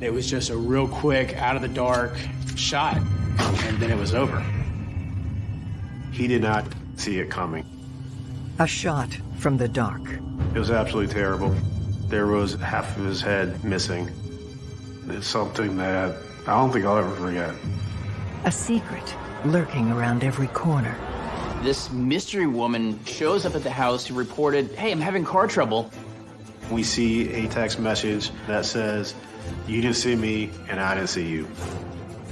It was just a real quick, out of the dark shot, and then it was over. He did not see it coming. A shot from the dark. It was absolutely terrible. There was half of his head missing. It's something that I don't think I'll ever forget. A secret lurking around every corner. This mystery woman shows up at the house who reported, hey, I'm having car trouble. We see a text message that says, you didn't see me and I didn't see you.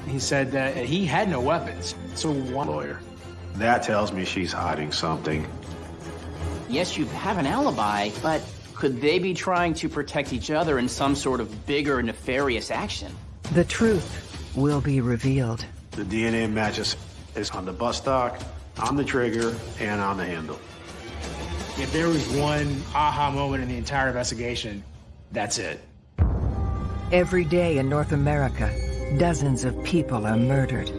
He said that he had no weapons, so one lawyer. That tells me she's hiding something. Yes, you have an alibi, but could they be trying to protect each other in some sort of bigger nefarious action? The truth will be revealed. The DNA matches is on the butt stock, on the trigger, and on the handle. If there was one aha moment in the entire investigation, that's it. Every day in North America, dozens of people are murdered.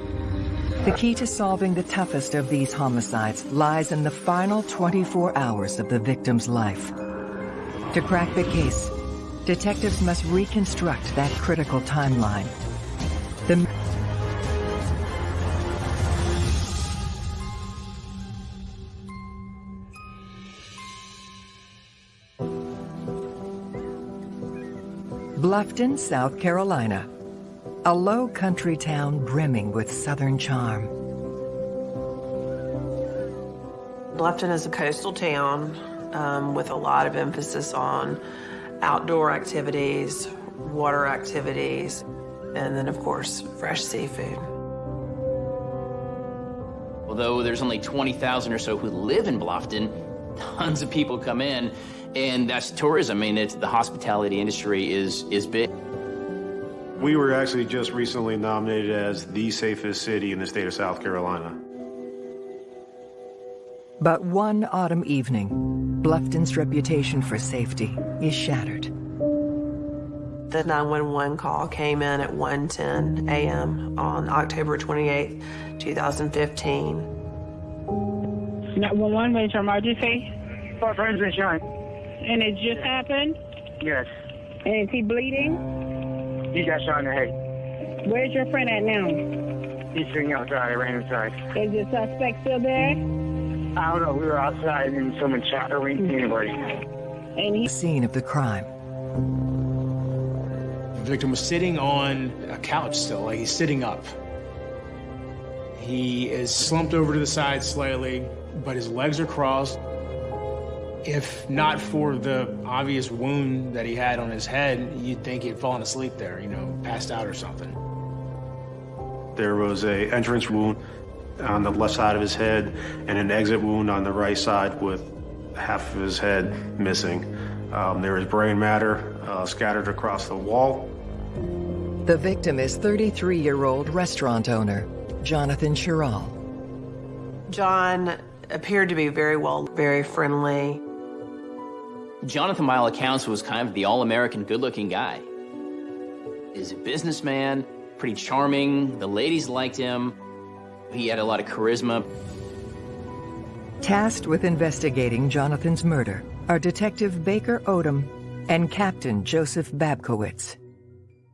The key to solving the toughest of these homicides lies in the final 24 hours of the victim's life. To crack the case, detectives must reconstruct that critical timeline. The Bluffton, South Carolina. A low country town brimming with southern charm. Bluffton is a coastal town um, with a lot of emphasis on outdoor activities, water activities, and then, of course, fresh seafood. Although there's only 20,000 or so who live in Bluffton, tons of people come in, and that's tourism. I mean, it's, the hospitality industry is, is big. We were actually just recently nominated as the safest city in the state of South Carolina. But one autumn evening, Bluffton's reputation for safety is shattered. The 911 call came in at 1.10 a.m. on October 28, 2015. 911, major emergency? For friends insurance. And it just happened? Yes. And is he bleeding? He got shot in the head. Where's your friend at now? He's sitting outside. I ran inside. Is the suspect still there? I don't know. We were outside and someone shot her. We anybody. And he... Scene of the crime. The victim was sitting on a couch still, like he's sitting up. He is slumped over to the side slightly, but his legs are crossed. If not for the obvious wound that he had on his head, you'd think he'd fallen asleep there, you know, passed out or something. There was a entrance wound on the left side of his head and an exit wound on the right side with half of his head missing. Um, there was brain matter uh, scattered across the wall. The victim is 33-year-old restaurant owner, Jonathan Sherrill. John appeared to be very well, very friendly. Jonathan, by all accounts, was kind of the all-American good-looking guy. He's a businessman, pretty charming, the ladies liked him, he had a lot of charisma. Tasked with investigating Jonathan's murder are Detective Baker Odom and Captain Joseph Babkowitz.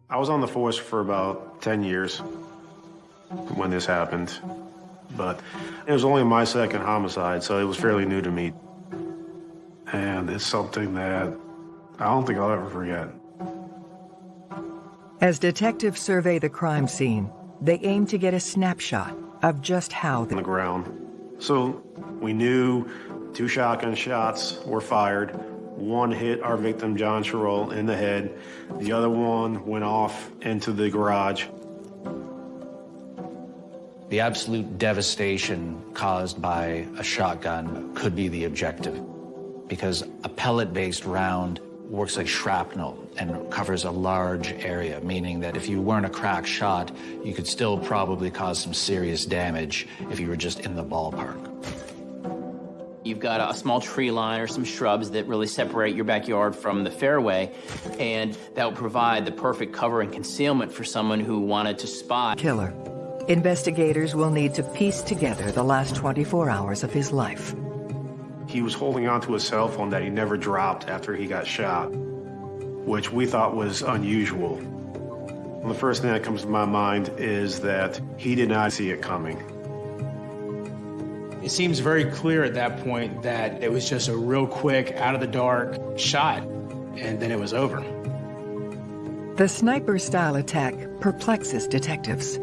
I was on the force for about 10 years when this happened, but it was only my second homicide, so it was fairly new to me. And it's something that I don't think I'll ever forget. As detectives survey the crime scene, they aim to get a snapshot of just how the, the ground. So we knew two shotgun shots were fired. One hit our victim, John Sherrill, in the head. The other one went off into the garage. The absolute devastation caused by a shotgun could be the objective because a pellet-based round works like shrapnel and covers a large area, meaning that if you weren't a crack shot, you could still probably cause some serious damage if you were just in the ballpark. You've got a small tree line or some shrubs that really separate your backyard from the fairway, and that will provide the perfect cover and concealment for someone who wanted to spot. Killer. Investigators will need to piece together the last 24 hours of his life. He was holding onto a cell phone that he never dropped after he got shot, which we thought was unusual. The first thing that comes to my mind is that he did not see it coming. It seems very clear at that point that it was just a real quick, out of the dark shot, and then it was over. The sniper style attack perplexes detectives.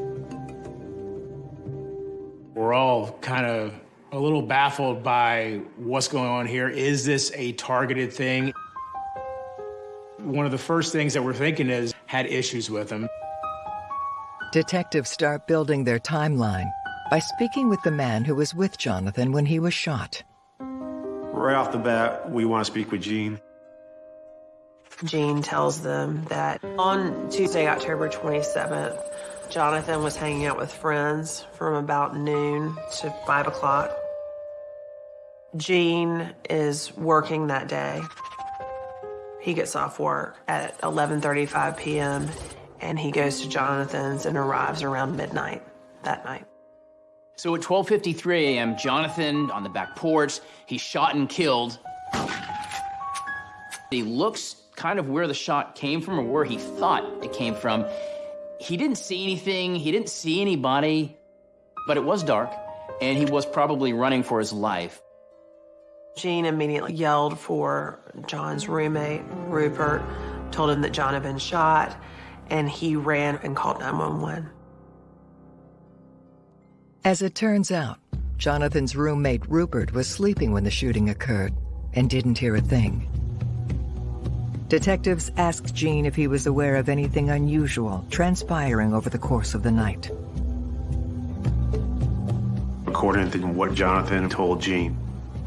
We're all kind of a little baffled by what's going on here. Is this a targeted thing? One of the first things that we're thinking is had issues with him. Detectives start building their timeline by speaking with the man who was with Jonathan when he was shot. Right off the bat, we want to speak with Gene. Gene tells them that on Tuesday, October 27th, Jonathan was hanging out with friends from about noon to 5 o'clock. Gene is working that day. He gets off work at 11:35 p.m. and he goes to Jonathan's and arrives around midnight that night. So at 12:53 a.m., Jonathan on the back porch, he's shot and killed. He looks kind of where the shot came from or where he thought it came from. He didn't see anything, he didn't see anybody, but it was dark and he was probably running for his life. Gene immediately yelled for John's roommate, Rupert, told him that John had been shot, and he ran and called 911. As it turns out, Jonathan's roommate Rupert was sleeping when the shooting occurred and didn't hear a thing. Detectives asked Gene if he was aware of anything unusual transpiring over the course of the night. According to what Jonathan told Gene,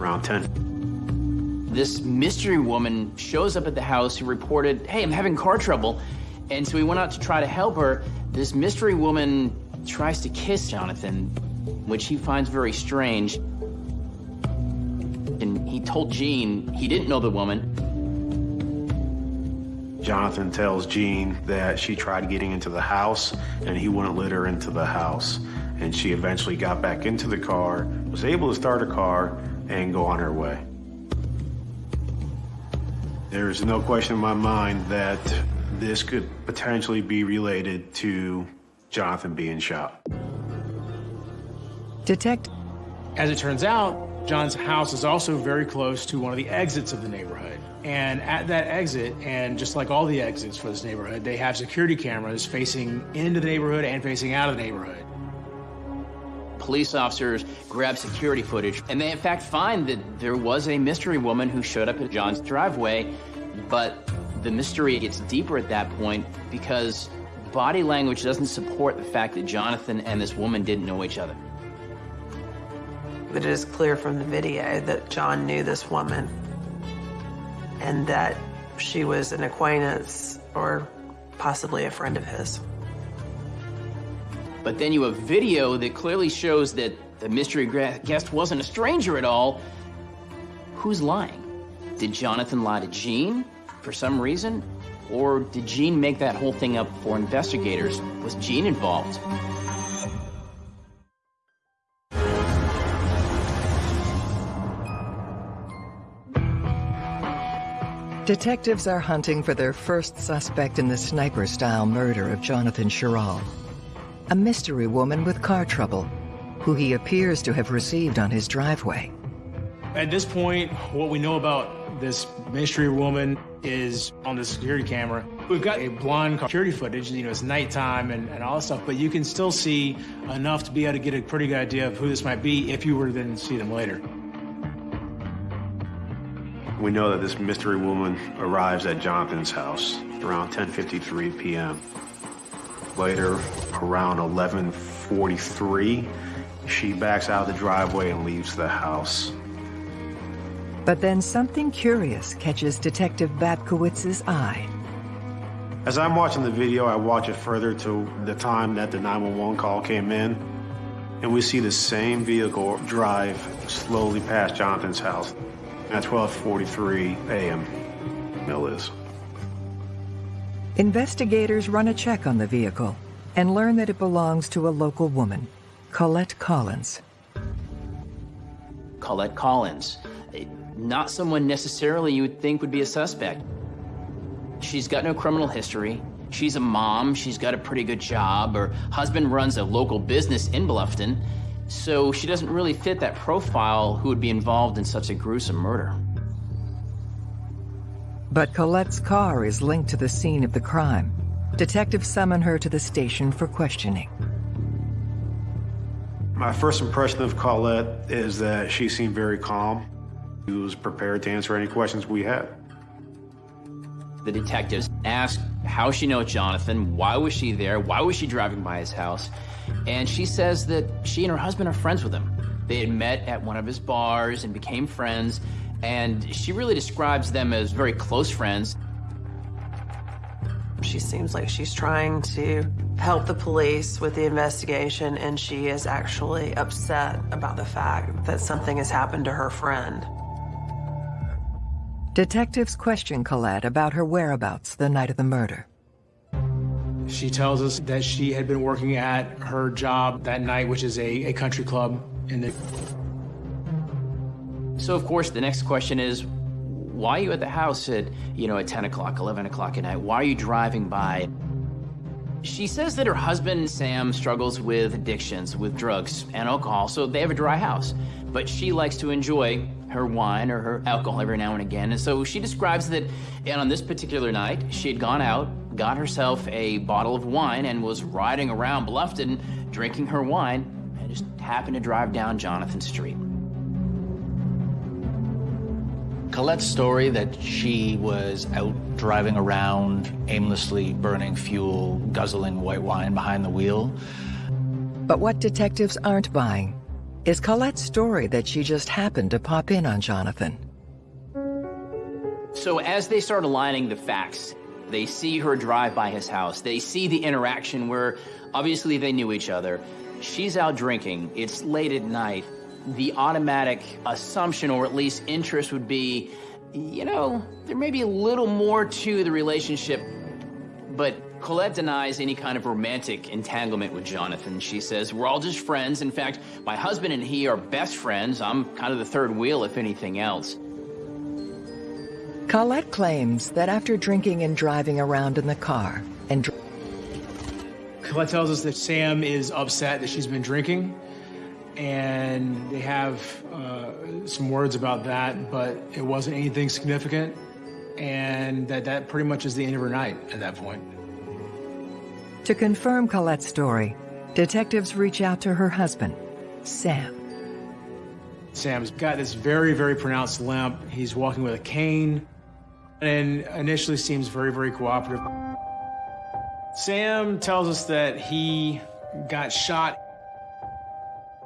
around 10. This mystery woman shows up at the house who reported, Hey, I'm having car trouble. And so we went out to try to help her. This mystery woman tries to kiss Jonathan, which he finds very strange. And he told Gene he didn't know the woman. Jonathan tells Gene that she tried getting into the house and he wouldn't let her into the house. And she eventually got back into the car, was able to start a car, and go on her way. There's no question in my mind that this could potentially be related to Jonathan being shot. Detect As it turns out, John's house is also very close to one of the exits of the neighborhood. And at that exit, and just like all the exits for this neighborhood, they have security cameras facing into the neighborhood and facing out of the neighborhood. Police officers grab security footage, and they in fact find that there was a mystery woman who showed up at John's driveway, but the mystery gets deeper at that point because body language doesn't support the fact that Jonathan and this woman didn't know each other. But it is clear from the video that John knew this woman and that she was an acquaintance or possibly a friend of his. But then you have video that clearly shows that the mystery guest wasn't a stranger at all. Who's lying? Did Jonathan lie to Gene for some reason? Or did Gene make that whole thing up for investigators? Was Gene involved? Detectives are hunting for their first suspect in the sniper-style murder of Jonathan Sherrill, a mystery woman with car trouble, who he appears to have received on his driveway. At this point, what we know about this mystery woman is on the security camera. We've got a blonde security footage, you know, it's nighttime and, and all that stuff, but you can still see enough to be able to get a pretty good idea of who this might be if you were to then see them later. We know that this mystery woman arrives at Jonathan's house around 10:53 p.m. Later, around 11:43, she backs out of the driveway and leaves the house. But then something curious catches Detective Babkowitz's eye. As I'm watching the video, I watch it further to the time that the 911 call came in, and we see the same vehicle drive slowly past Jonathan's house at 12:43 a.m. Mill is. Investigators run a check on the vehicle and learn that it belongs to a local woman, Colette Collins. Colette Collins. Not someone necessarily you would think would be a suspect. She's got no criminal history. She's a mom, she's got a pretty good job, her husband runs a local business in Bluffton, so she doesn't really fit that profile who would be involved in such a gruesome murder. But Colette's car is linked to the scene of the crime. Detectives summon her to the station for questioning. My first impression of Colette is that she seemed very calm. She was prepared to answer any questions we had. The detectives asked how she knows Jonathan, why was she there, why was she driving by his house, and she says that she and her husband are friends with him. They had met at one of his bars and became friends, and she really describes them as very close friends. She seems like she's trying to help the police with the investigation, and she is actually upset about the fact that something has happened to her friend. Detectives question Colette about her whereabouts the night of the murder. She tells us that she had been working at her job that night, which is a, a country club in the. So, of course, the next question is why are you at the house at, you know, at 10 o'clock, 11 o'clock at night? Why are you driving by? She says that her husband, Sam, struggles with addictions, with drugs and alcohol, so they have a dry house. But she likes to enjoy her wine or her alcohol every now and again. And so she describes that and on this particular night, she had gone out, got herself a bottle of wine, and was riding around Bluffton drinking her wine, and just happened to drive down Jonathan Street. Colette's story that she was out driving around, aimlessly burning fuel, guzzling white wine behind the wheel. But what detectives aren't buying is Colette's story that she just happened to pop in on Jonathan. So as they start aligning the facts, they see her drive by his house. They see the interaction where obviously they knew each other. She's out drinking. It's late at night. The automatic assumption, or at least interest, would be, you know, there may be a little more to the relationship, but Colette denies any kind of romantic entanglement with Jonathan. She says, We're all just friends. In fact, my husband and he are best friends. I'm kind of the third wheel, if anything else. Colette claims that after drinking and driving around in the car and Colette tells us that Sam is upset that she's been drinking, and they have uh, some words about that, but it wasn't anything significant, and that that pretty much is the end of her night at that point. to confirm Colette's story, detectives reach out to her husband, Sam. Sam's got this very, very pronounced limp. He's walking with a cane and initially seems very, very cooperative. Sam tells us that he got shot.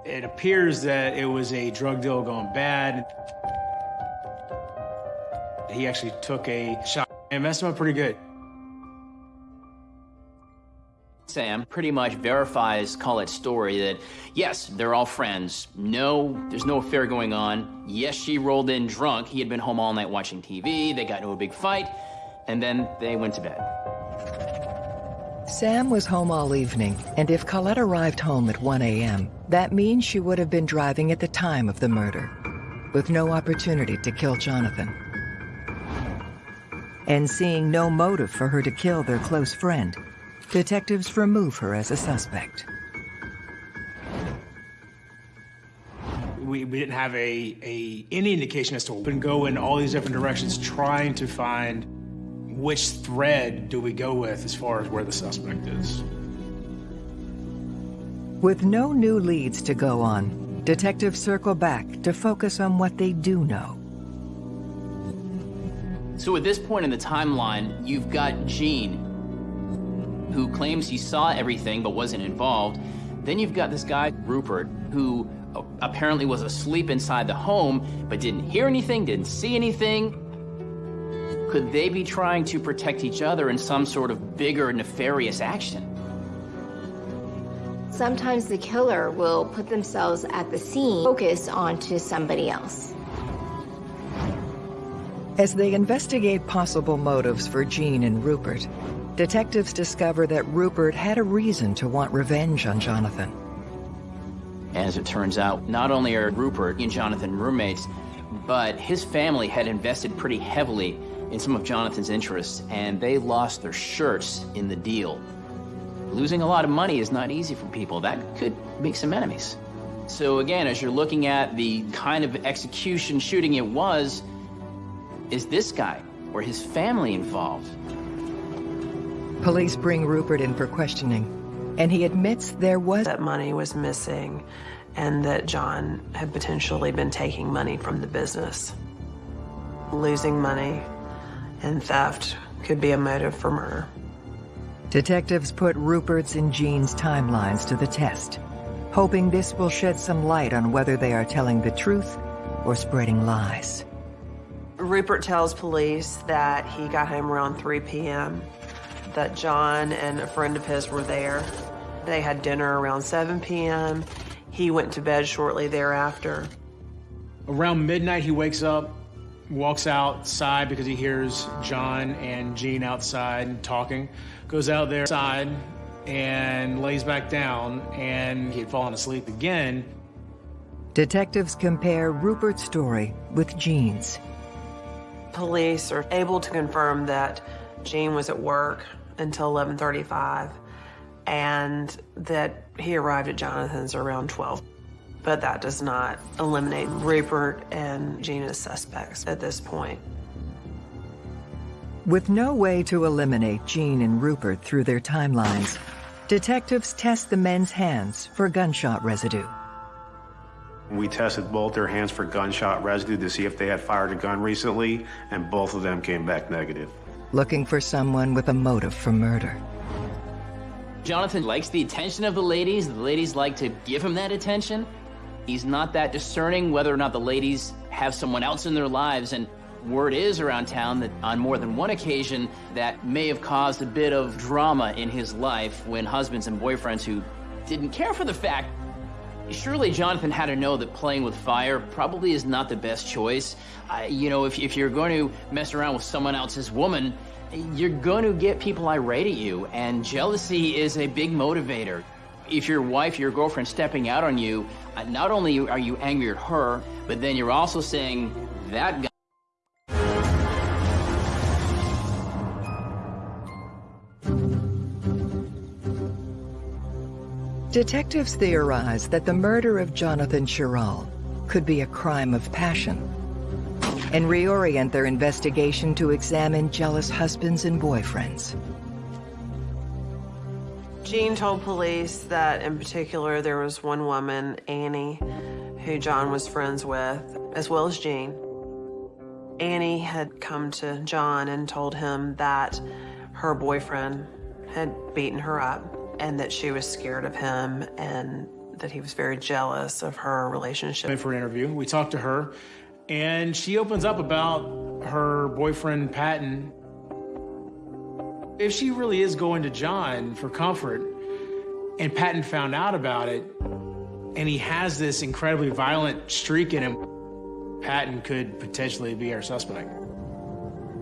It appears that it was a drug deal gone bad. He actually took a shot and messed him up pretty good. Sam pretty much verifies Colette's story that, yes, they're all friends. No, there's no affair going on. Yes, she rolled in drunk. He had been home all night watching TV. They got into a big fight, and then they went to bed. Sam was home all evening, and if Colette arrived home at 1 a.m., that means she would have been driving at the time of the murder, with no opportunity to kill Jonathan. And seeing no motive for her to kill their close friend, detectives remove her as a suspect. We, we didn't have a, a any indication as to and go in all these different directions trying to find which thread do we go with as far as where the suspect is. With no new leads to go on, detectives circle back to focus on what they do know. So at this point in the timeline, you've got Gene, who claims he saw everything but wasn't involved. Then you've got this guy, Rupert, who apparently was asleep inside the home but didn't hear anything, didn't see anything. Could they be trying to protect each other in some sort of bigger nefarious action? Sometimes the killer will put themselves at the scene, focus onto somebody else. As they investigate possible motives for Gene and Rupert, detectives discover that Rupert had a reason to want revenge on Jonathan. As it turns out, not only are Rupert and Jonathan roommates, but his family had invested pretty heavily in some of Jonathan's interests, and they lost their shirts in the deal. Losing a lot of money is not easy for people. That could make some enemies. So again, as you're looking at the kind of execution shooting it was, is this guy or his family involved? Police bring Rupert in for questioning, and he admits there was that money was missing and that John had potentially been taking money from the business. Losing money and theft could be a motive for murder. Detectives put Rupert's and Gene's timelines to the test, hoping this will shed some light on whether they are telling the truth or spreading lies. Rupert tells police that he got home around 3 p.m., that John and a friend of his were there. They had dinner around 7 p.m. He went to bed shortly thereafter. Around midnight, he wakes up, walks outside because he hears John and Gene outside talking, goes out there side and lays back down, and he had fallen asleep again. Detectives compare Rupert's story with Gene's. Police are able to confirm that Gene was at work until 11:35 and that he arrived at Jonathan's around 12. But that does not eliminate Rupert and Gene as suspects at this point. With no way to eliminate Gene and Rupert through their timelines, detectives test the men's hands for gunshot residue. We tested both their hands for gunshot residue to see if they had fired a gun recently, and both of them came back negative. Looking for someone with a motive for murder. Jonathan likes the attention of the ladies. The ladies like to give him that attention. He's not that discerning whether or not the ladies have someone else in their lives. And word is around town that on more than one occasion that may have caused a bit of drama in his life when husbands and boyfriends who didn't care for the fact Surely Jonathan had to know that playing with fire probably is not the best choice. Uh, you know, if, if you're going to mess around with someone else's woman, you're going to get people irate at you, and jealousy is a big motivator. If your wife, your girlfriend stepping out on you, uh, not only are you angry at her, but then you're also saying, that guy Detectives theorize that the murder of Jonathan Sherrill could be a crime of passion and reorient their investigation to examine jealous husbands and boyfriends. Gene told police that in particular there was one woman, Annie, who John was friends with, as well as Gene. Annie had come to John and told him that her boyfriend had beaten her up and that she was scared of him and that he was very jealous of her relationship. For an interview, we talked to her, and she opens up about her boyfriend, Patton. If she really is going to John for comfort, and Patton found out about it, and he has this incredibly violent streak in him, Patton could potentially be our suspect.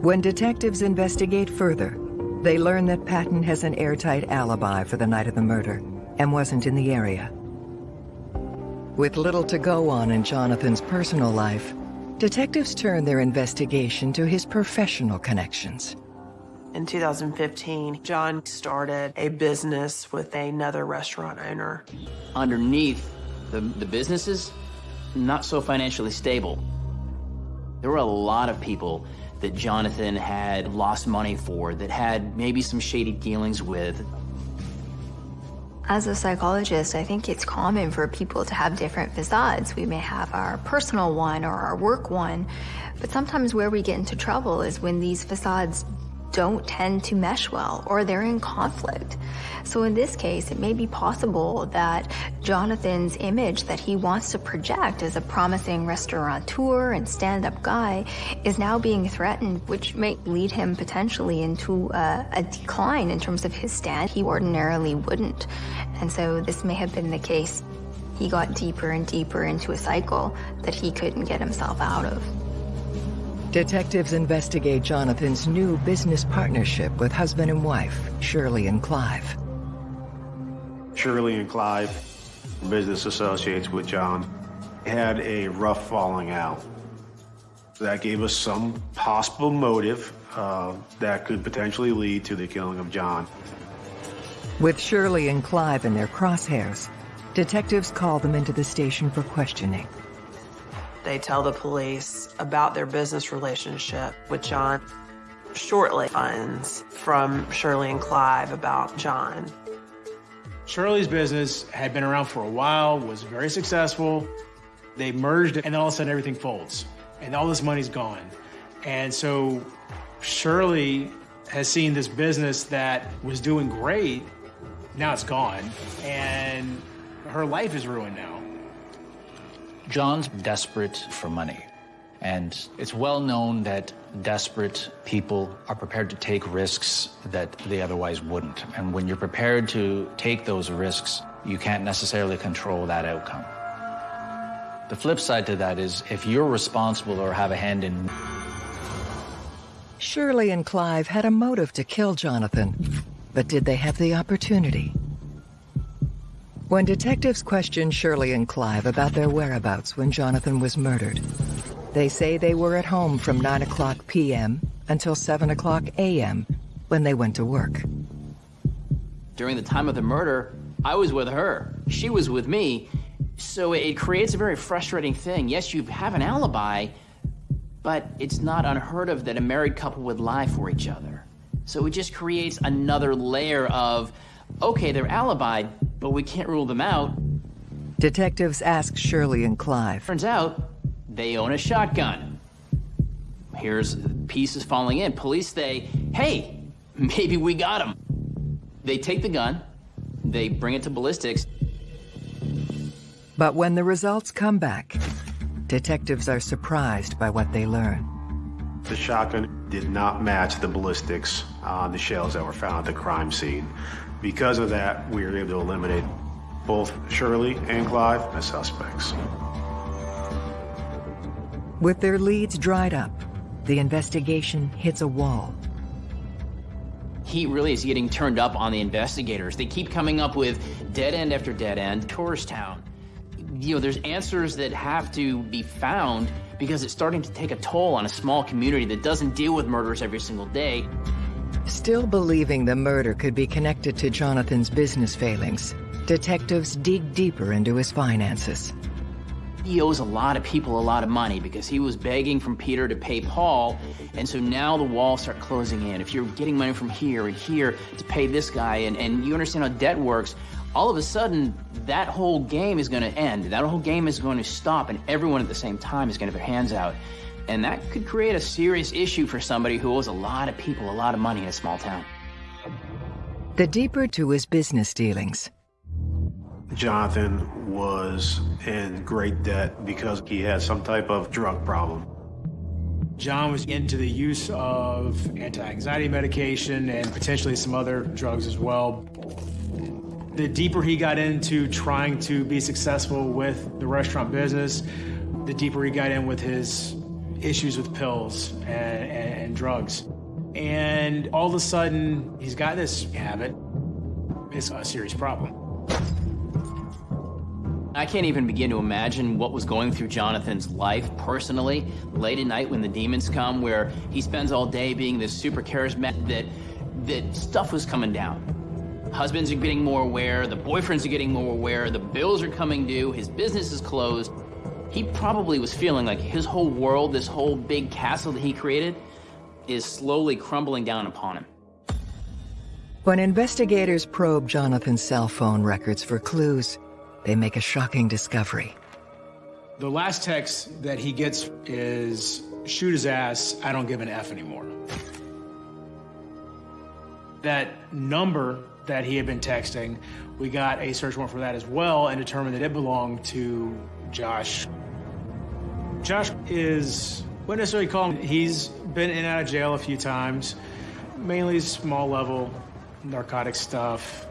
When detectives investigate further, they learn that Patton has an airtight alibi for the night of the murder and wasn't in the area. With little to go on in Jonathan's personal life, detectives turn their investigation to his professional connections. In 2015, John started a business with another restaurant owner. Underneath the, the businesses, not so financially stable. There were a lot of people that Jonathan had lost money for, that had maybe some shady dealings with. As a psychologist, I think it's common for people to have different facades. We may have our personal one or our work one, but sometimes where we get into trouble is when these facades don't tend to mesh well or they're in conflict. So in this case, it may be possible that Jonathan's image that he wants to project as a promising restaurateur and stand-up guy is now being threatened, which may lead him potentially into a, a decline in terms of his stand. He ordinarily wouldn't. And so this may have been the case. He got deeper and deeper into a cycle that he couldn't get himself out of. Detectives investigate Jonathan's new business partnership with husband and wife, Shirley and Clive. Shirley and Clive, business associates with John, had a rough falling out. That gave us some possible motive uh, that could potentially lead to the killing of John. With Shirley and Clive in their crosshairs, detectives call them into the station for questioning. They tell the police about their business relationship with John. Shortly finds from Shirley and Clive about John. Shirley's business had been around for a while, was very successful. They merged, and all of a sudden everything folds, and all this money's gone. And so Shirley has seen this business that was doing great, now it's gone, and her life is ruined now. John's desperate for money. And it's well known that desperate people are prepared to take risks that they otherwise wouldn't. And when you're prepared to take those risks, you can't necessarily control that outcome. The flip side to that is if you're responsible or have a hand in Shirley and Clive had a motive to kill Jonathan, but did they have the opportunity? When detectives questioned Shirley and Clive about their whereabouts when Jonathan was murdered, they say they were at home from 9 o'clock p.m. until 7 o'clock a.m. when they went to work. During the time of the murder, I was with her. She was with me. So it creates a very frustrating thing. Yes, you have an alibi, but it's not unheard of that a married couple would lie for each other. So it just creates another layer of, okay, they're alibied, but we can't rule them out. Detectives ask Shirley and Clive. Turns out they own a shotgun. Here's pieces falling in. Police say, hey, maybe we got him. They take the gun, they bring it to ballistics. But when the results come back, detectives are surprised by what they learn. The shotgun did not match the ballistics on the shells that were found at the crime scene. Because of that, we were able to eliminate both Shirley and Clive as suspects. With their leads dried up, the investigation hits a wall. He really is getting turned up on the investigators. They keep coming up with dead end after dead end, tourist town. You know, there's answers that have to be found because it's starting to take a toll on a small community that doesn't deal with murders every single day. Still believing the murder could be connected to Jonathan's business failings, detectives dig deeper into his finances. He owes a lot of people a lot of money because he was begging from Peter to pay Paul, and so now the walls start closing in. If you're getting money from here and here to pay this guy, and, and you understand how debt works, all of a sudden, that whole game is going to end. That whole game is going to stop, and everyone at the same time is going to have their hands out. And that could create a serious issue for somebody who owes a lot of people a lot of money in a small town. The deeper to his business dealings, Jonathan was in great debt because he had some type of drug problem. John was into the use of anti-anxiety medication and potentially some other drugs as well. The deeper he got into trying to be successful with the restaurant business, the deeper he got in with his issues with pills and, and, drugs. And all of a sudden, he's got this habit. It's a serious problem. I can't even begin to imagine what was going through Jonathan's life personally, late at night when the demons come, where he spends all day being this super charismatic, that, that stuff was coming down. Husbands are getting more aware, the boyfriends are getting more aware, the bills are coming due, his business is closed. He probably was feeling like his whole world, this whole big castle that he created, is slowly crumbling down upon him. When investigators probe Jonathan's cell phone records for clues, they make a shocking discovery. The last text that he gets is, shoot his ass, I don't give an F anymore. That number that he had been texting, we got a search warrant for that as well and determined that it belonged to Josh. Josh is, what necessarily call him, he's been in and out of jail a few times, mainly small level narcotic stuff,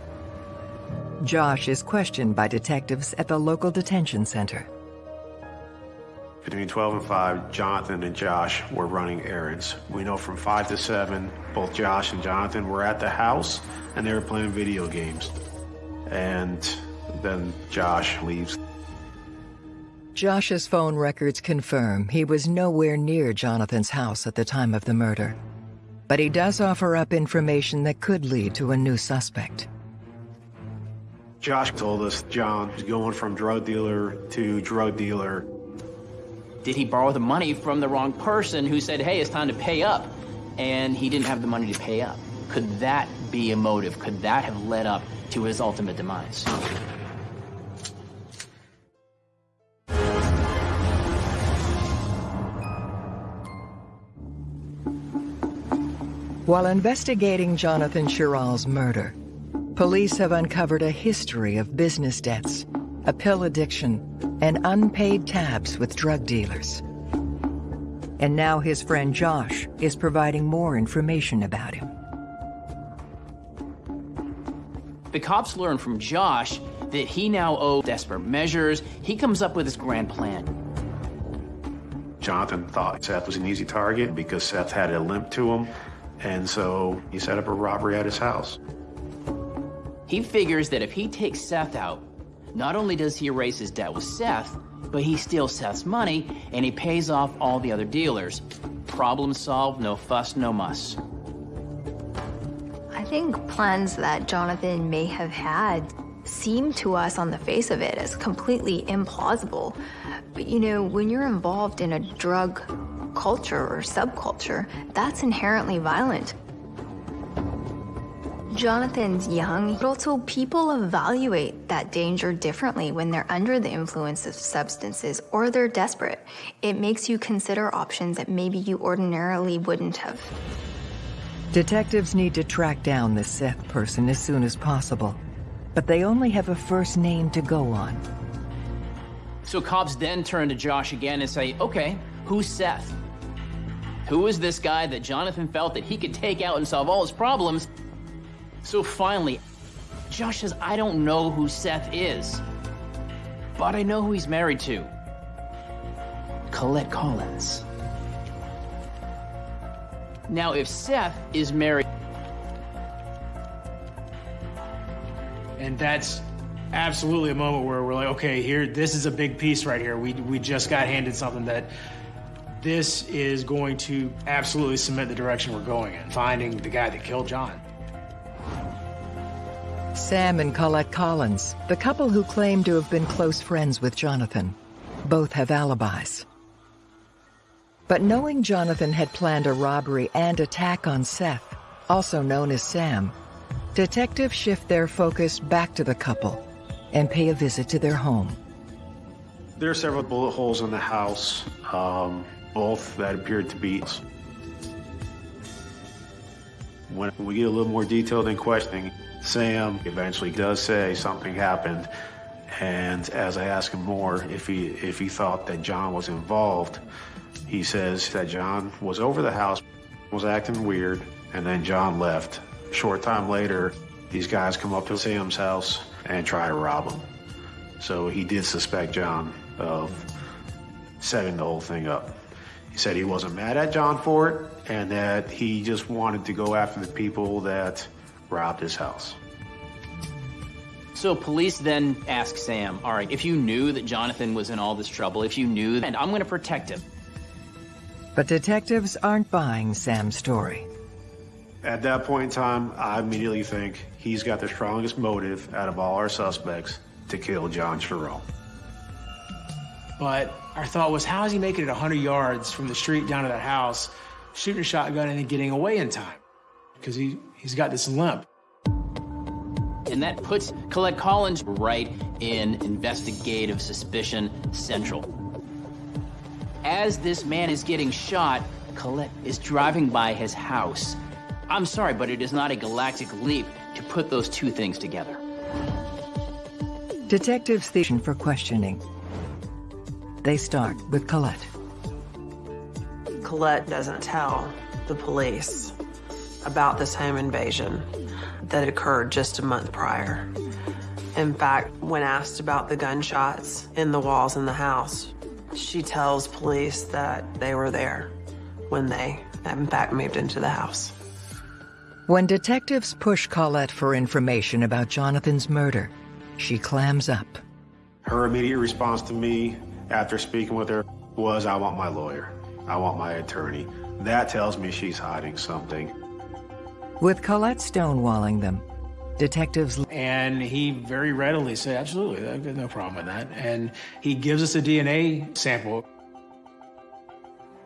Josh is questioned by detectives at the local detention center. Between 12 and 5, Jonathan and Josh were running errands. We know from 5 to 7, both Josh and Jonathan were at the house and they were playing video games. And then Josh leaves. Josh's phone records confirm he was nowhere near Jonathan's house at the time of the murder. But he does offer up information that could lead to a new suspect. Josh told us John was going from drug dealer to drug dealer. Did he borrow the money from the wrong person who said, hey, it's time to pay up? And he didn't have the money to pay up. Could that be a motive? Could that have led up to his ultimate demise? While investigating Jonathan Sherrill's murder, police have uncovered a history of business debts, a pill addiction, and unpaid tabs with drug dealers. And now his friend Josh is providing more information about him. The cops learn from Josh that he now owes desperate measures. He comes up with his grand plan. Jonathan thought Seth was an easy target because Seth had a limp to him, and so he set up a robbery at his house. He figures that if he takes Seth out, not only does he erase his debt with Seth, but he steals Seth's money and he pays off all the other dealers. Problem solved, no fuss, no muss. I think plans that Jonathan may have had seem to us on the face of it as completely implausible. But you know, when you're involved in a drug culture or subculture, that's inherently violent. Jonathan's young, but also people evaluate that danger differently when they're under the influence of substances or they're desperate. It makes you consider options that maybe you ordinarily wouldn't have. Detectives need to track down this Seth person as soon as possible, but they only have a first name to go on. So cops then turn to Josh again and say, okay, who's Seth? Who is this guy that Jonathan felt that he could take out and solve all his problems? So finally, Josh says, I don't know who Seth is, but I know who he's married to. Colette Collins. Now, if Seth is married, And that's absolutely a moment where we're like, okay, here, this is a big piece right here. We, we just got handed something that this is going to absolutely cement the direction we're going in, finding the guy that killed John. Sam and Colette Collins, the couple who claim to have been close friends with Jonathan, both have alibis. But knowing Jonathan had planned a robbery and attack on Seth, also known as Sam, detectives shift their focus back to the couple and pay a visit to their home. There are several bullet holes in the house, um, both that appeared to be. When we get a little more detailed in questioning, Sam eventually does say something happened. And as I ask him more, if he, if he thought that John was involved, he says that John was over the house, was acting weird, and then John left. Short time later, these guys come up to Sam's house and try to rob him. So he did suspect John of setting the whole thing up. He said he wasn't mad at John for it and that he just wanted to go after the people that robbed his house. So police then ask Sam, all right, if you knew that Jonathan was in all this trouble, if you knew, and I'm going to protect him. But detectives aren't buying Sam's story. At that point in time, I immediately think he's got the strongest motive out of all our suspects to kill John Sherrill. But our thought was, how is he making it 100 yards from the street down to that house, shooting a shotgun and then getting away in time? Because he, he's got this limp. And that puts Colette Collins right in investigative suspicion central. As this man is getting shot, Colette is driving by his house. I'm sorry, but it is not a galactic leap to put those two things together. Detectives station for questioning. They start with Colette. Colette doesn't tell the police about this home invasion that occurred just a month prior. In fact, when asked about the gunshots in the walls in the house, she tells police that they were there when they, in fact, moved into the house. When detectives push Colette for information about Jonathan's murder, she clams up. Her immediate response to me after speaking with her was, I want my lawyer. I want my attorney. That tells me she's hiding something. With Colette stonewalling them, detectives And he very readily said, absolutely, I've got no problem with that. And he gives us a DNA sample.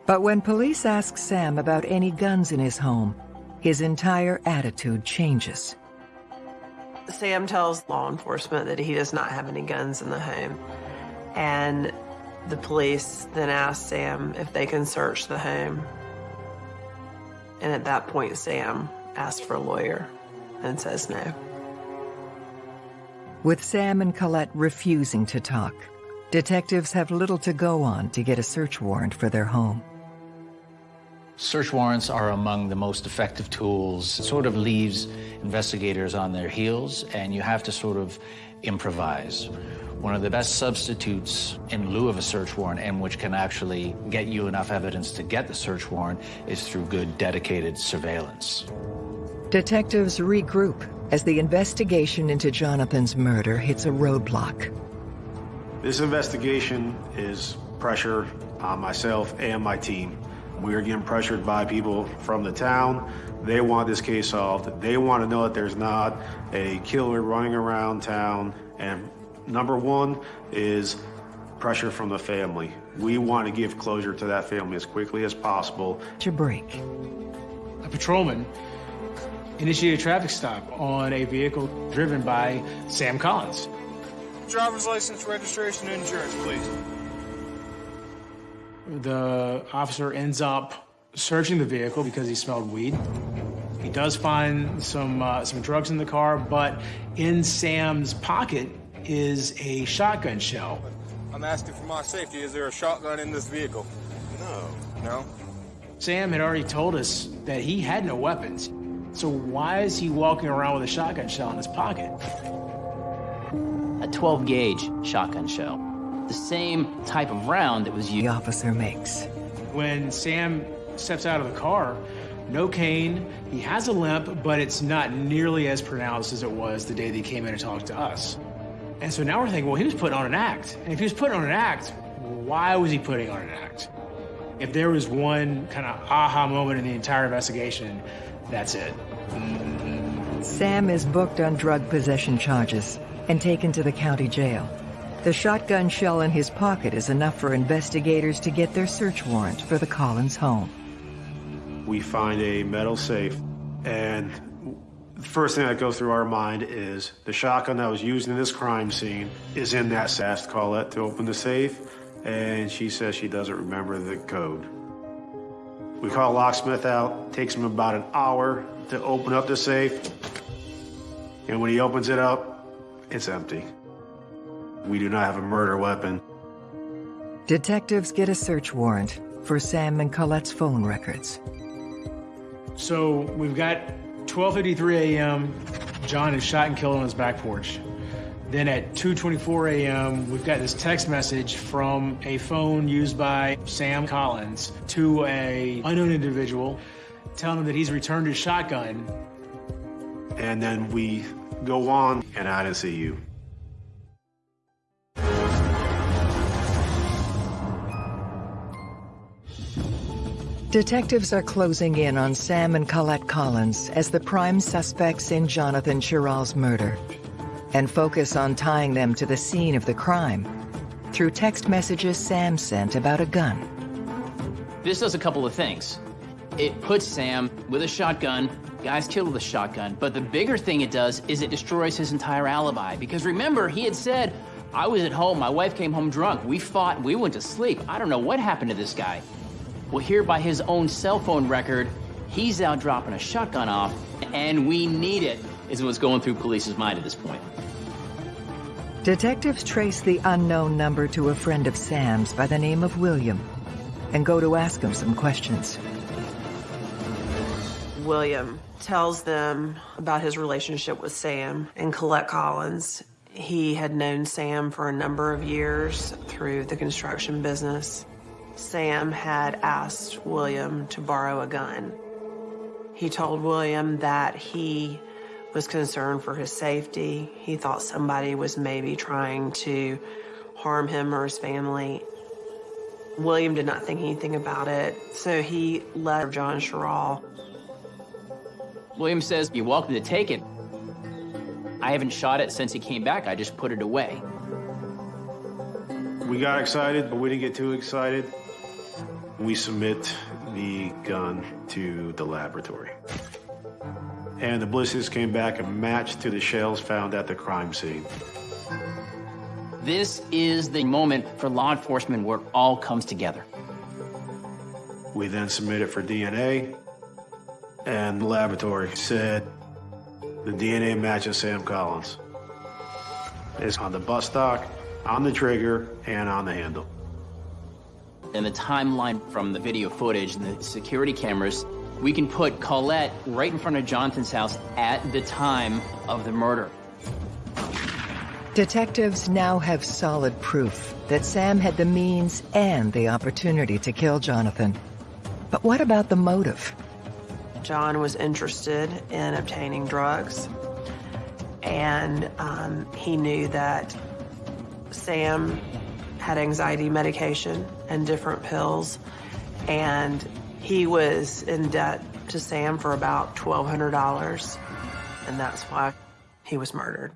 But when police ask Sam about any guns in his home, his entire attitude changes. Sam tells law enforcement that he does not have any guns in the home. And the police then ask Sam if they can search the home. And at that point, Sam asks for a lawyer and says no. With Sam and Colette refusing to talk, detectives have little to go on to get a search warrant for their home. Search warrants are among the most effective tools. It sort of leaves investigators on their heels, and you have to sort of improvise. One of the best substitutes in lieu of a search warrant, and which can actually get you enough evidence to get the search warrant, is through good, dedicated surveillance. Detectives regroup as the investigation into Jonathan's murder hits a roadblock. This investigation is pressure on myself and my team. We are getting pressured by people from the town. They want this case solved. They want to know that there's not a killer running around town. And number one is pressure from the family. We want to give closure to that family as quickly as possible. To break. A patrolman initiated a traffic stop on a vehicle driven by Sam Collins. Driver's license, registration, and insurance, please. The officer ends up searching the vehicle because he smelled weed. He does find some uh, some drugs in the car, but in Sam's pocket is a shotgun shell. I'm asking for my safety. Is there a shotgun in this vehicle? No. No? Sam had already told us that he had no weapons. So why is he walking around with a shotgun shell in his pocket? A 12 gauge shotgun shell. The same type of round that was used. The officer makes. When Sam steps out of the car, no cane, he has a limp, but it's not nearly as pronounced as it was the day that he came in and talked to us. And so now we're thinking, well, he was putting on an act. And if he was putting on an act, why was he putting on an act? If there was one kind of aha moment in the entire investigation, that's it. Sam is booked on drug possession charges and taken to the county jail. The shotgun shell in his pocket is enough for investigators to get their search warrant for the Collins home. We find a metal safe, and the first thing that goes through our mind is the shotgun that was used in this crime scene is in that sash Colette to open the safe, and she says she doesn't remember the code. We call locksmith out, takes him about an hour to open up the safe, and when he opens it up, it's empty. We do not have a murder weapon. Detectives get a search warrant for Sam and Colette's phone records. So we've got 12:53 a.m. John is shot and killed on his back porch. Then at 2:24 a.m., we've got this text message from a phone used by Sam Collins to a unknown individual, telling him that he's returned his shotgun. And then we go on, and I didn't see you. Detectives are closing in on Sam and Colette Collins as the prime suspects in Jonathan Sherrill's murder and focus on tying them to the scene of the crime through text messages Sam sent about a gun. This does a couple of things. It puts Sam with a shotgun, guy's killed with a shotgun, but the bigger thing it does is it destroys his entire alibi. Because remember, he had said, I was at home, my wife came home drunk, we fought, we went to sleep. I don't know what happened to this guy. Well, here by his own cell phone record, he's out dropping a shotgun off, and we need it, is what's going through police's mind at this point. Detectives trace the unknown number to a friend of Sam's by the name of William and go to ask him some questions. William tells them about his relationship with Sam and Colette Collins. He had known Sam for a number of years through the construction business. Sam had asked William to borrow a gun. He told William that he was concerned for his safety. He thought somebody was maybe trying to harm him or his family. William did not think anything about it, so he left John Sherrill. William says, You're welcome to take it. I haven't shot it since he came back. I just put it away. We got excited, but we didn't get too excited. We submit the gun to the laboratory. And the ballistics came back and matched to the shells found at the crime scene. This is the moment for law enforcement where it all comes together. We then submit it for DNA, and the laboratory said the DNA matches Sam Collins. It's on the butt stock, on the trigger, and on the handle. And the timeline from the video footage and the security cameras, we can put Colette right in front of Jonathan's house at the time of the murder. Detectives now have solid proof that Sam had the means and the opportunity to kill Jonathan. But what about the motive? John was interested in obtaining drugs, and um, he knew that Sam had anxiety medication and different pills, and he was in debt to Sam for about $1,200, and that's why he was murdered.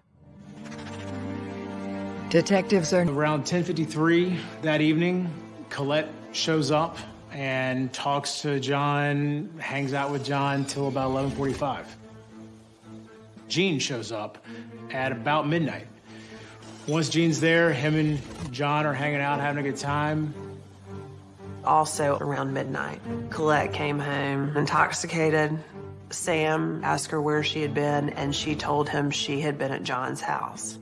Detectives are around 10:53 that evening. Colette shows up and talks to John, hangs out with John till about 11:45. Gene shows up at about midnight. Once Gene's there, him and John are hanging out, having a good time. Also around midnight, Colette came home intoxicated. Sam asked her where she had been, and she told him she had been at John's house.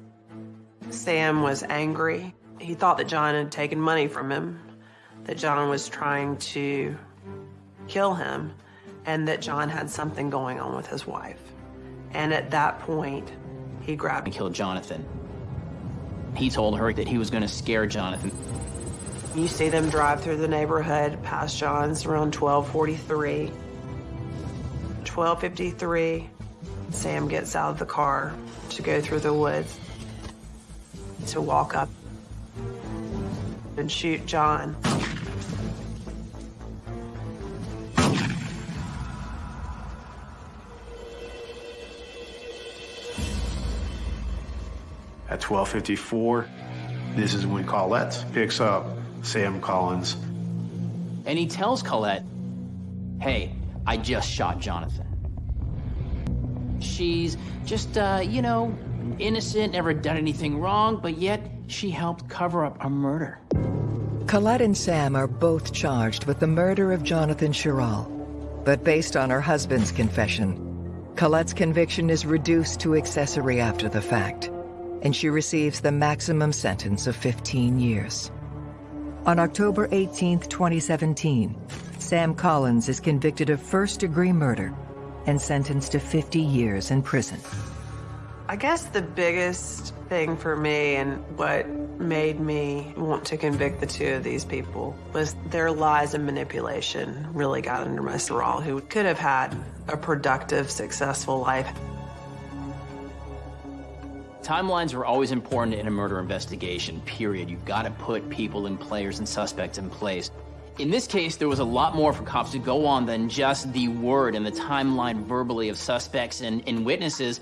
Sam was angry. He thought that John had taken money from him, that John was trying to kill him, and that John had something going on with his wife. And at that point, he grabbed and killed Jonathan. He told her that he was going to scare Jonathan. You see them drive through the neighborhood past John's around 1243. 1253, Sam gets out of the car to go through the woods to walk up and shoot John. At 12:54, this is when Colette picks up Sam Collins. And he tells Colette, "Hey, I just shot Jonathan." She's just, uh, you know, innocent, never done anything wrong, but yet she helped cover up a murder. Colette and Sam are both charged with the murder of Jonathan Sherrill. But based on her husband's confession, Colette's conviction is reduced to accessory after the fact, and she receives the maximum sentence of 15 years. On October 18, 2017, Sam Collins is convicted of first-degree murder and sentenced to 50 years in prison. I guess the biggest thing for me and what made me want to convict the two of these people was their lies and manipulation really got under my Sorrel, who could have had a productive, successful life. Timelines are always important in a murder investigation, period. You've got to put people and players and suspects in place. In this case, there was a lot more for cops to go on than just the word and the timeline verbally of suspects and, and witnesses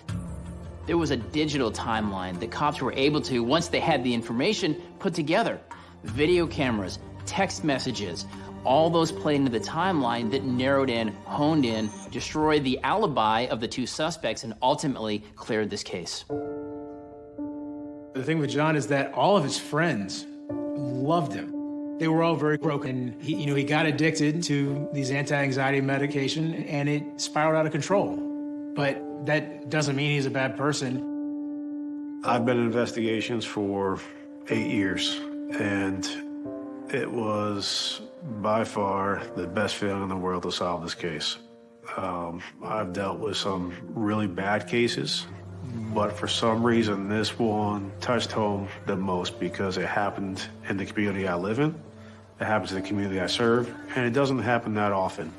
there was a digital timeline that cops were able to, once they had the information, put together. Video cameras, text messages, all those played into the timeline that narrowed in, honed in, destroyed the alibi of the two suspects, and ultimately cleared this case. The thing with John is that all of his friends loved him. They were all very broken. He, you know, he got addicted to these anti-anxiety medication, and it spiraled out of control. But that doesn't mean he's a bad person. I've been in investigations for eight years, and it was by far the best feeling in the world to solve this case. Um, I've dealt with some really bad cases, but for some reason, this one touched home the most because it happened in the community I live in, it happens in the community I serve, and it doesn't happen that often.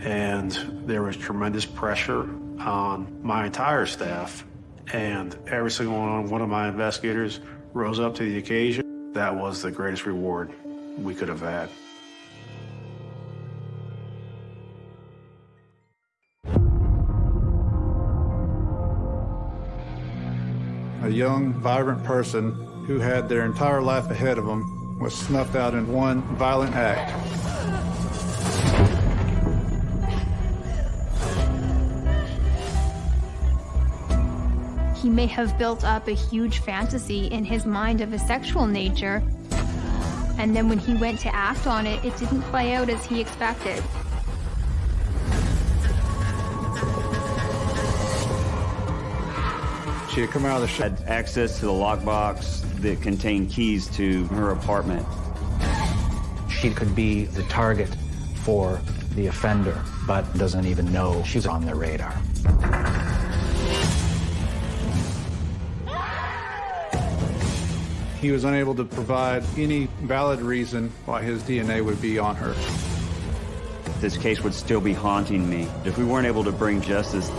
And there was tremendous pressure on my entire staff, and every single one of my investigators rose up to the occasion. That was the greatest reward we could have had. A young, vibrant person who had their entire life ahead of them was snuffed out in one violent act. He may have built up a huge fantasy in his mind of a sexual nature, and then when he went to act on it, it didn't play out as he expected. She had come out of the shed. Had access to the lockbox that contained keys to her apartment. She could be the target for the offender, but doesn't even know she's on their radar. He was unable to provide any valid reason why his DNA would be on her. This case would still be haunting me if we weren't able to bring justice.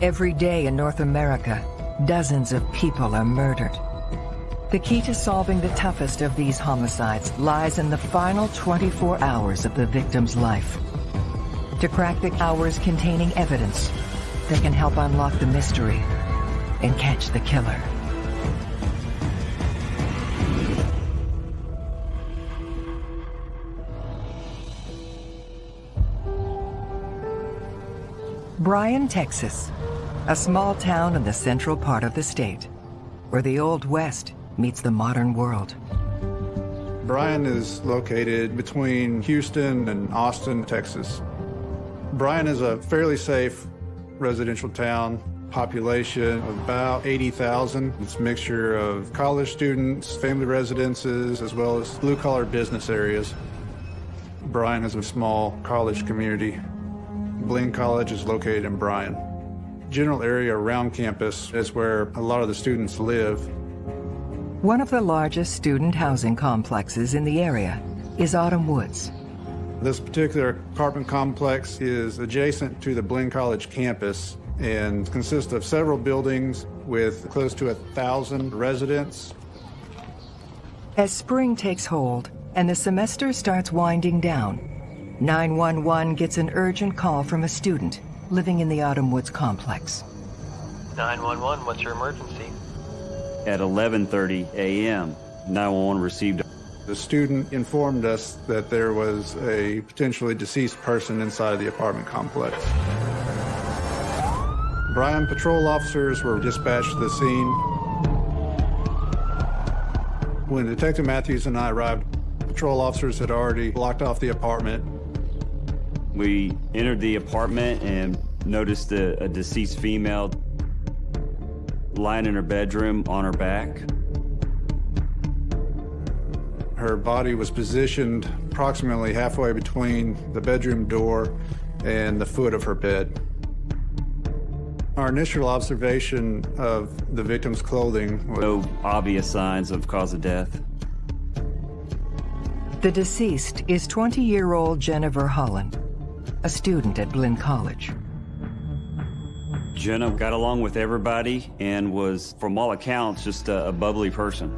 Every day in North America, dozens of people are murdered. The key to solving the toughest of these homicides lies in the final 24 hours of the victim's life. To crack the hours containing evidence that can help unlock the mystery and catch the killer. Bryan, Texas, a small town in the central part of the state, where the Old West meets the modern world. Bryan is located between Houston and Austin, Texas. Bryan is a fairly safe residential town, population of about 80,000. It's a mixture of college students, family residences, as well as blue-collar business areas. Bryan is a small college community. Blinn College is located in Bryan. General area around campus is where a lot of the students live. One of the largest student housing complexes in the area is Autumn Woods. This particular apartment complex is adjacent to the Blinn College campus and consists of several buildings with close to a thousand residents. As spring takes hold and the semester starts winding down, 911 gets an urgent call from a student living in the Autumn Woods complex. 911, what's your emergency? At 11:30 a.m., 911 received a The student informed us that there was a potentially deceased person inside the apartment complex. Bryan patrol officers were dispatched to the scene. When Detective Matthews and I arrived, patrol officers had already blocked off the apartment. We entered the apartment and noticed a, a deceased female lying in her bedroom on her back. Her body was positioned approximately halfway between the bedroom door and the foot of her bed. Our initial observation of the victim's clothing was No obvious signs of cause of death. The deceased is 20-year-old Jennifer Holland, a student at Blinn College. Jenna got along with everybody and was, from all accounts, just a, a bubbly person.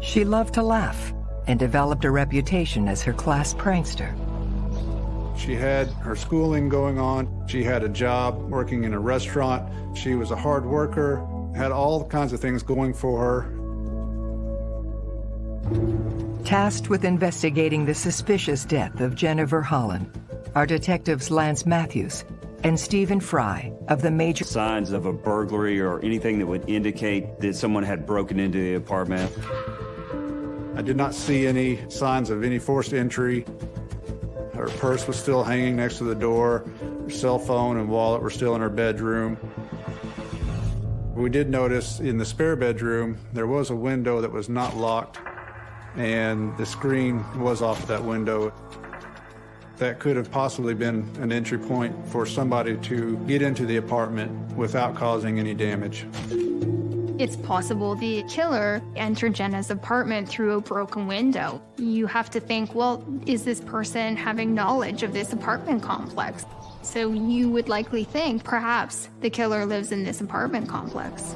She loved to laugh and developed a reputation as her class prankster. She had her schooling going on. She had a job working in a restaurant. She was a hard worker, had all kinds of things going for her. Tasked with investigating the suspicious death of Jennifer Holland are detectives Lance Matthews and Stephen Fry of the major signs of a burglary or anything that would indicate that someone had broken into the apartment. I did not see any signs of any forced entry. Her purse was still hanging next to the door. Her cell phone and wallet were still in her bedroom. We did notice in the spare bedroom, there was a window that was not locked and the screen was off that window. That could have possibly been an entry point for somebody to get into the apartment without causing any damage. It's possible the killer entered Jenna's apartment through a broken window. You have to think, well, is this person having knowledge of this apartment complex? So you would likely think perhaps the killer lives in this apartment complex.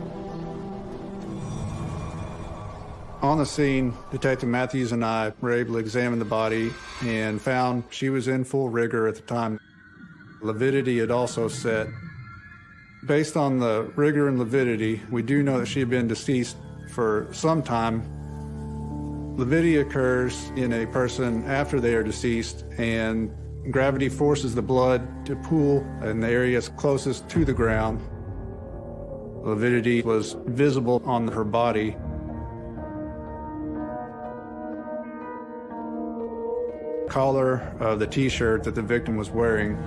On the scene, Detective Matthews and I were able to examine the body and found she was in full rigor at the time. Lividity had also set. Based on the rigor and lividity, we do know that she had been deceased for some time. Lividity occurs in a person after they are deceased, and gravity forces the blood to pool in the areas closest to the ground. Lividity was visible on her body. Collar of the t-shirt that the victim was wearing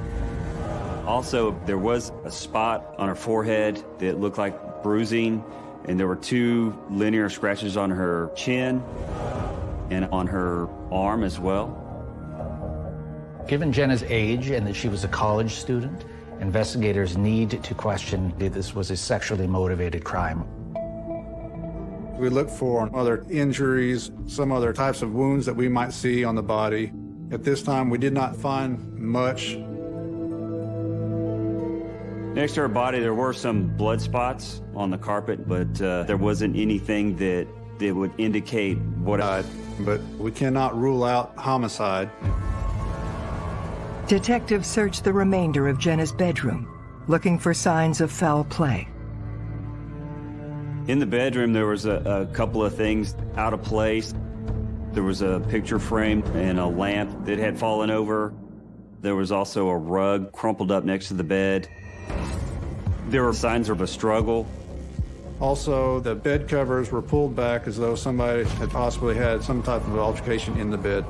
Also, there was a spot on her forehead that looked like bruising, and there were two linear scratches on her chin and on her arm as well. Given Jenna's age and that she was a college student, investigators need to question if this was a sexually motivated crime. We look for other injuries, some other types of wounds that we might see on the body. At this time, we did not find much. Next to her body, there were some blood spots on the carpet, but uh, there wasn't anything that, that would indicate what I... But we cannot rule out homicide. Detectives searched the remainder of Jenna's bedroom, looking for signs of foul play. In the bedroom, there was a, a couple of things out of place. There was a picture frame and a lamp that had fallen over. There was also a rug crumpled up next to the bed. There were signs of a struggle. Also, the bed covers were pulled back as though somebody had possibly had some type of altercation in the bed.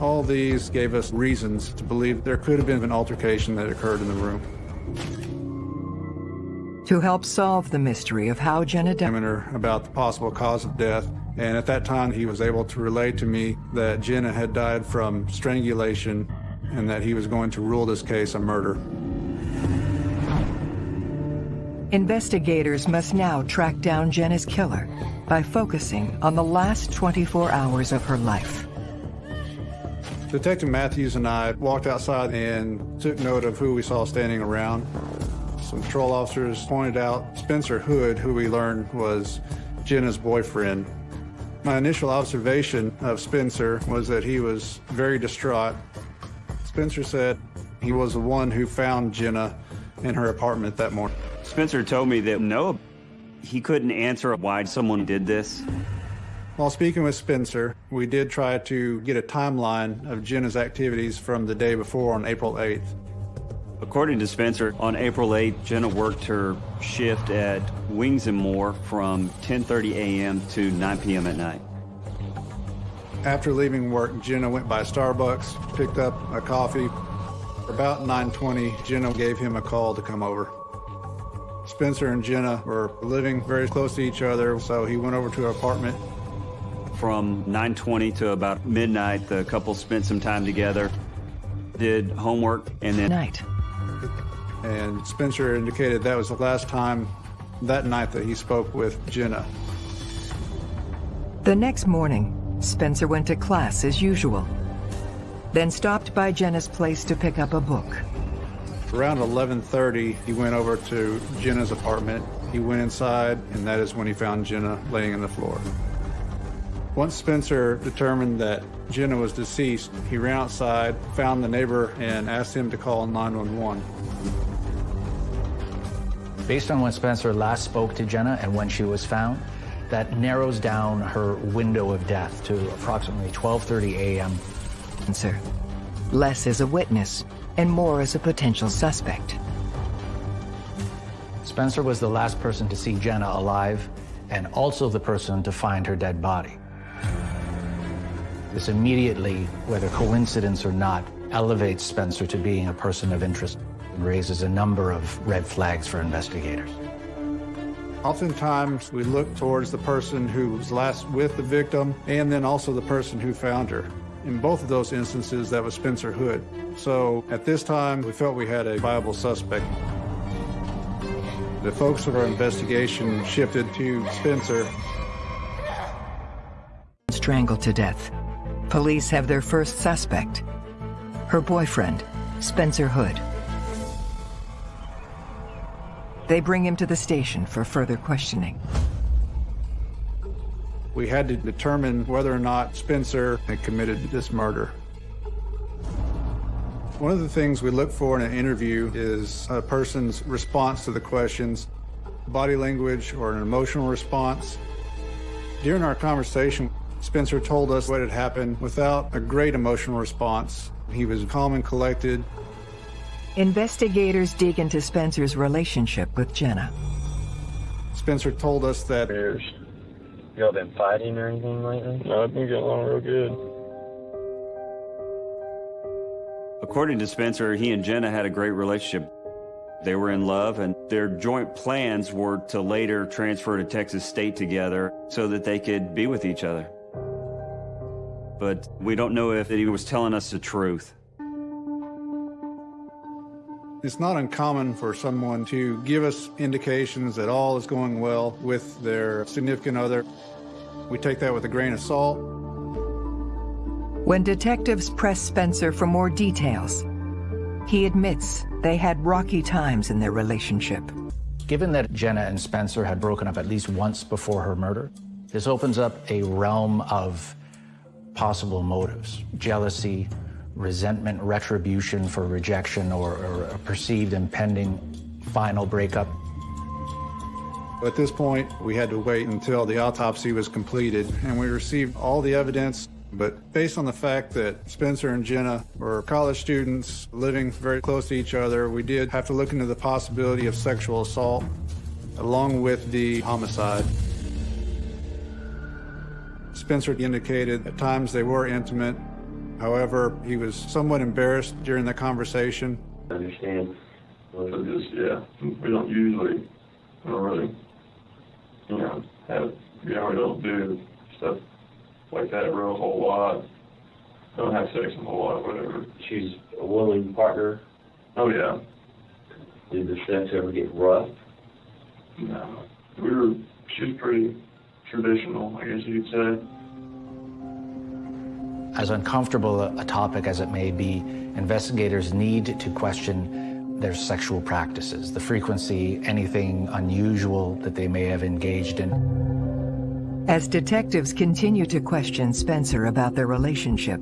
All these gave us reasons to believe there could have been an altercation that occurred in the room. To help solve the mystery of how Jenna died, about the possible cause of death, and at that time he was able to relay to me that Jenna had died from strangulation and that he was going to rule this case a murder. investigators must now track down Jenna's killer by focusing on the last 24 hours of her life. Detective Matthews and I walked outside and took note of who we saw standing around. Some patrol officers pointed out Spencer Hood, who we learned was Jenna's boyfriend. My initial observation of Spencer was that he was very distraught. Spencer said he was the one who found Jenna in her apartment that morning. Spencer told me that no, he couldn't answer why someone did this. While speaking with Spencer, we did try to get a timeline of Jenna's activities from the day before on April 8th. According to Spencer, on April 8th, Jenna worked her shift at Wings and More from 10:30 a.m. to 9 p.m. at night. After leaving work, Jenna went by Starbucks, picked up a coffee. About 9:20, Jenna gave him a call to come over. Spencer and Jenna were living very close to each other, so he went over to her apartment. From 9:20 to about midnight, the couple spent some time together, did homework, and then night. And Spencer indicated that was the last time that night that he spoke with Jenna. The next morning, Spencer went to class as usual, then stopped by Jenna's place to pick up a book. Around 11.30, he went over to Jenna's apartment. He went inside, and that is when he found Jenna laying on the floor. Once Spencer determined that Jenna was deceased, he ran outside, found the neighbor, and asked him to call 911. Based on when Spencer last spoke to Jenna and when she was found, that narrows down her window of death to approximately 12.30 a.m. Spencer. Less as a witness and more as a potential suspect. Spencer was the last person to see Jenna alive and also the person to find her dead body. This immediately, whether coincidence or not, elevates Spencer to being a person of interest and raises a number of red flags for investigators. Oftentimes, we look towards the person who was last with the victim and then also the person who found her. In both of those instances, that was Spencer Hood. So at this time, we felt we had a viable suspect. The focus of our investigation shifted to Spencer. Strangled to death. Police have their first suspect. Her boyfriend, Spencer Hood. They bring him to the station for further questioning. We had to determine whether or not Spencer had committed this murder. One of the things we look for in an interview is a person's response to the questions, body language or an emotional response. During our conversation, Spencer told us what had happened without a great emotional response. He was calm and collected. Investigators dig into Spencer's relationship with Jenna. Spencer told us that Y'all been fighting or anything lately? No, I've been getting along real good. According to Spencer, he and Jenna had a great relationship. They were in love, and their joint plans were to later transfer to Texas State together so that they could be with each other. But we don't know if he was telling us the truth. It's not uncommon for someone to give us indications that all is going well with their significant other. We take that with a grain of salt. When detectives press Spencer for more details, he admits they had rocky times in their relationship. Given that Jenna and Spencer had broken up at least once before her murder, this opens up a realm of possible motives jealousy, resentment, retribution for rejection, or, or a perceived impending final breakup. At this point, we had to wait until the autopsy was completed, and we received all the evidence. But based on the fact that Spencer and Jenna were college students living very close to each other, we did have to look into the possibility of sexual assault along with the homicide. Spencer indicated at times they were intimate. However, he was somewhat embarrassed during the conversation. I understand. So just, yeah, we don't usually, we don't really, you know, have, you know, we don't do stuff like that real whole lot. Don't have sex a whole lot, whatever. She's a willing partner. Oh, yeah. Did the sex ever get rough? No. We were, she's pretty traditional, I guess you'd say. As uncomfortable a, a topic as it may be, investigators need to question their sexual practices, the frequency, anything unusual that they may have engaged in. As detectives continue to question Spencer about their relationship,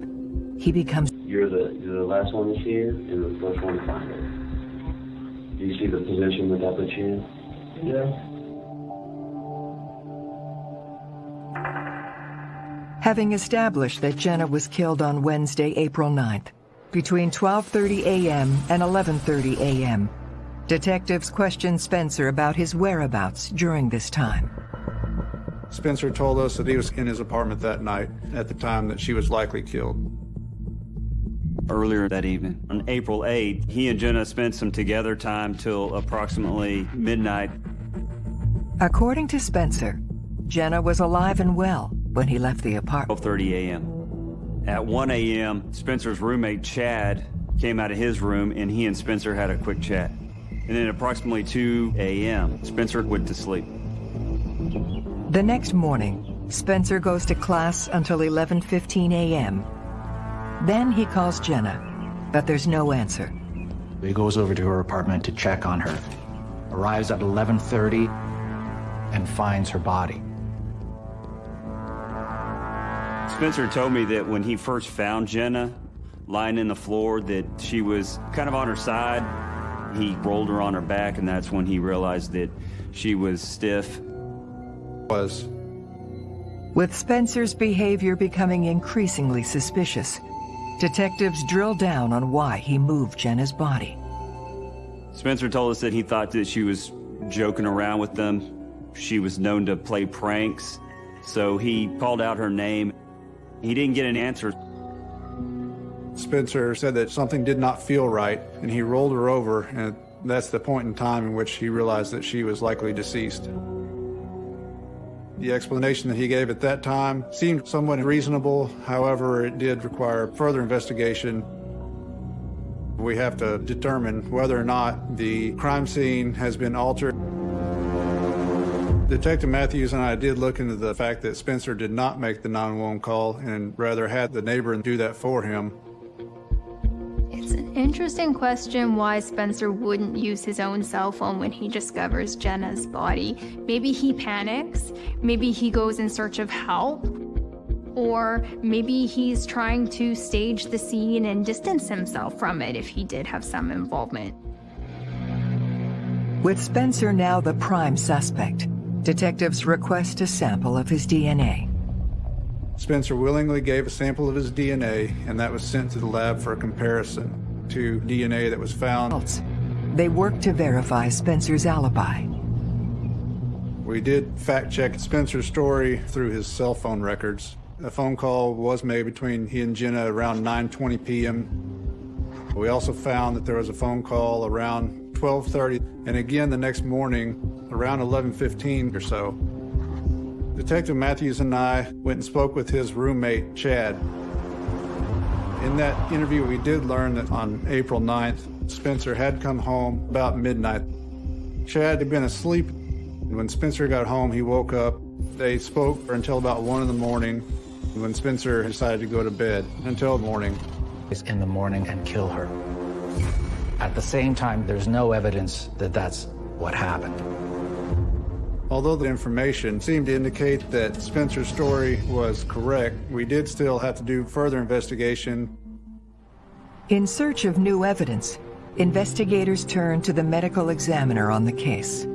he becomes You're the you're the last one to see her and the first one to find her. Do you see the position that that puts you in? Yeah. Having established that Jenna was killed on Wednesday, April 9th, between 12:30 a.m. and 11:30 a.m., detectives questioned Spencer about his whereabouts during this time. Spencer told us that he was in his apartment that night at the time that she was likely killed. Earlier that evening, on April 8th, he and Jenna spent some together time till approximately midnight. According to Spencer, Jenna was alive and well when he left the apartment. 12:30 a.m. At 1 a.m., Spencer's roommate Chad came out of his room and he and Spencer had a quick chat. And then approximately 2 a.m., Spencer went to sleep. The next morning, Spencer goes to class until 11:15 a.m. Then he calls Jenna, but there's no answer. He goes over to her apartment to check on her, arrives at 11:30 and finds her body. Spencer told me that when he first found Jenna lying in the floor that she was kind of on her side. He rolled her on her back and that's when he realized that she was stiff. Was. With Spencer's behavior becoming increasingly suspicious, detectives drill down on why he moved Jenna's body. Spencer told us that he thought that she was joking around with them. She was known to play pranks, so he called out her name. He didn't get an answer. Spencer said that something did not feel right, and he rolled her over, and that's the point in time in which he realized that she was likely deceased. The explanation that he gave at that time seemed somewhat reasonable, however, it did require further investigation. We have to determine whether or not the crime scene has been altered. Detective Matthews and I did look into the fact that Spencer did not make the 911 call and rather had the neighbor do that for him. It's an Interesting question why Spencer wouldn't use his own cell phone when he discovers Jenna's body. Maybe he panics, maybe he goes in search of help, or maybe he's trying to stage the scene and distance himself from it if he did have some involvement. With Spencer now the prime suspect, detectives request a sample of his DNA. Spencer willingly gave a sample of his DNA, and that was sent to the lab for a comparison to DNA that was found. They worked to verify Spencer's alibi. We did fact check Spencer's story through his cell phone records. A phone call was made between he and Jenna around 9:20 p.m. We also found that there was a phone call around 12:30 and again the next morning around 11:15 or so. Detective Matthews and I went and spoke with his roommate, Chad. In that interview, we did learn that on April 9th, Spencer had come home about midnight. Chad had been asleep. When Spencer got home, he woke up. They spoke until about 1 in the morning when Spencer decided to go to bed until morning. In the morning and kill her. At the same time, there's no evidence that that's what happened. Although the information seemed to indicate that Spencer's story was correct, we did still have to do further investigation. In search of new evidence, investigators turned to the medical examiner on the case.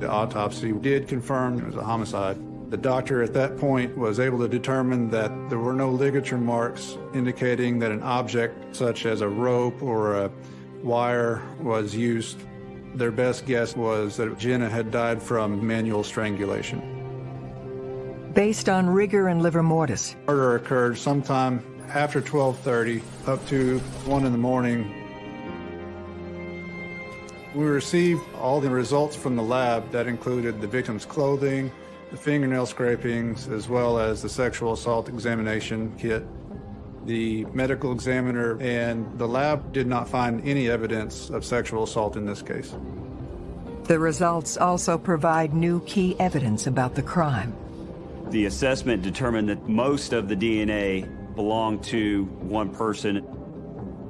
The autopsy did confirm it was a homicide. The doctor at that point was able to determine that there were no ligature marks indicating that an object such as a rope or a wire was used their best guess was that Jenna had died from manual strangulation. Based on rigor and livor mortis. Murder occurred sometime after 12:30 up to 1 in the morning. We received all the results from the lab that included the victim's clothing, the fingernail scrapings, as well as the sexual assault examination kit. The medical examiner and the lab did not find any evidence of sexual assault in this case. The results also provide new key evidence about the crime. The assessment determined that most of the DNA belonged to one person.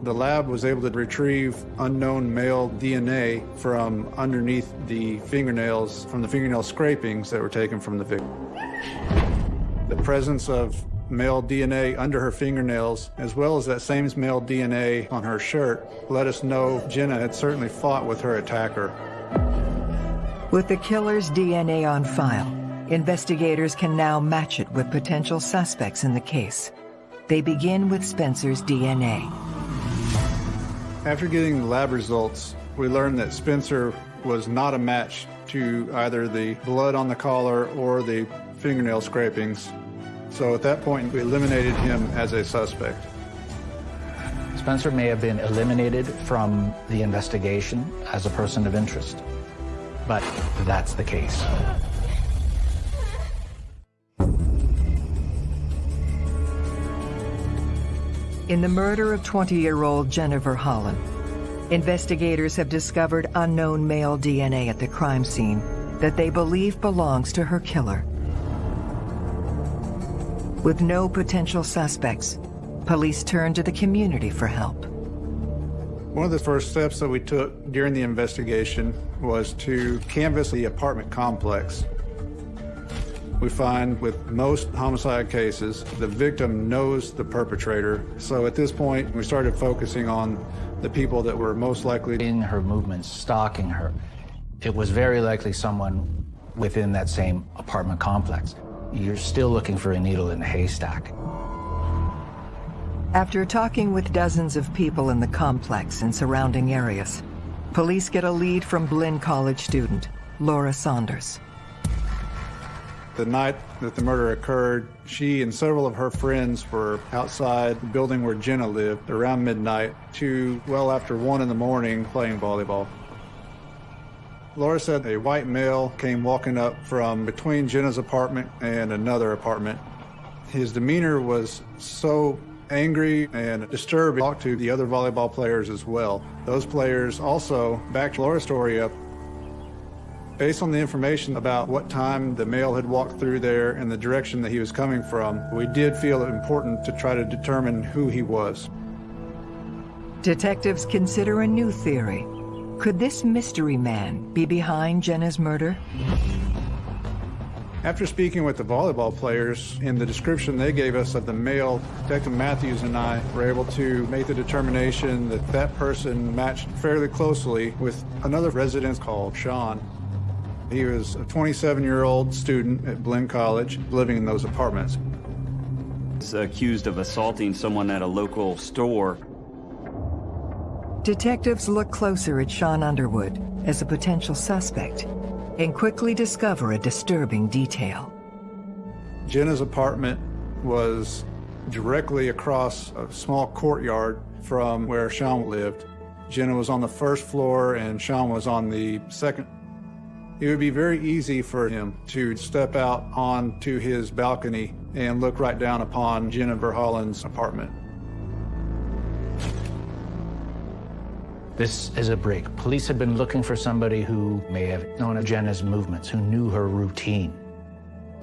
The lab was able to retrieve unknown male DNA from underneath the fingernails, from the fingernail scrapings that were taken from the victim. The presence of male DNA under her fingernails, as well as that same male DNA on her shirt, let us know Jenna had certainly fought with her attacker. With the killer's DNA on file, investigators can now match it with potential suspects in the case. They begin with Spencer's DNA. After getting the lab results, we learned that Spencer was not a match to either the blood on the collar or the fingernail scrapings. So at that point, we eliminated him as a suspect. Spencer may have been eliminated from the investigation as a person of interest, but that's the case. In the murder of 20-year-old Jennifer Holland, investigators have discovered unknown male DNA at the crime scene that they believe belongs to her killer. With no potential suspects, police turned to the community for help. One of the first steps that we took during the investigation was to canvass the apartment complex. We find with most homicide cases, the victim knows the perpetrator. So at this point, we started focusing on the people that were most likely in her movements, stalking her. It was very likely someone within that same apartment complex. You're still looking for a needle in a haystack. After talking with dozens of people in the complex and surrounding areas, police get a lead from Blinn College student, Laura Saunders. The night that the murder occurred, she and several of her friends were outside the building where Jenna lived around midnight to well after one in the morning playing volleyball. Laura said a white male came walking up from between Jenna's apartment and another apartment. His demeanor was so angry and disturbed. Talked to the other volleyball players as well. Those players also backed Laura's story up Based on the information about what time the male had walked through there and the direction that he was coming from, we did feel it important to try to determine who he was. Detectives consider a new theory. Could this mystery man be behind Jenna's murder? After speaking with the volleyball players, in the description they gave us of the male, Detective Matthews and I were able to make the determination that that person matched fairly closely with another resident called Sean. He was a 27-year-old student at Blinn College, living in those apartments. He's accused of assaulting someone at a local store. Detectives look closer at Sean Underwood as a potential suspect and quickly discover a disturbing detail. Jenna's apartment was directly across a small courtyard from where Sean lived. Jenna was on the first floor and Sean was on the second. It would be very easy for him to step out onto his balcony and look right down upon Jenna Verhollen's apartment. This is a break. Police had been looking for somebody who may have known of Jenna's movements, who knew her routine.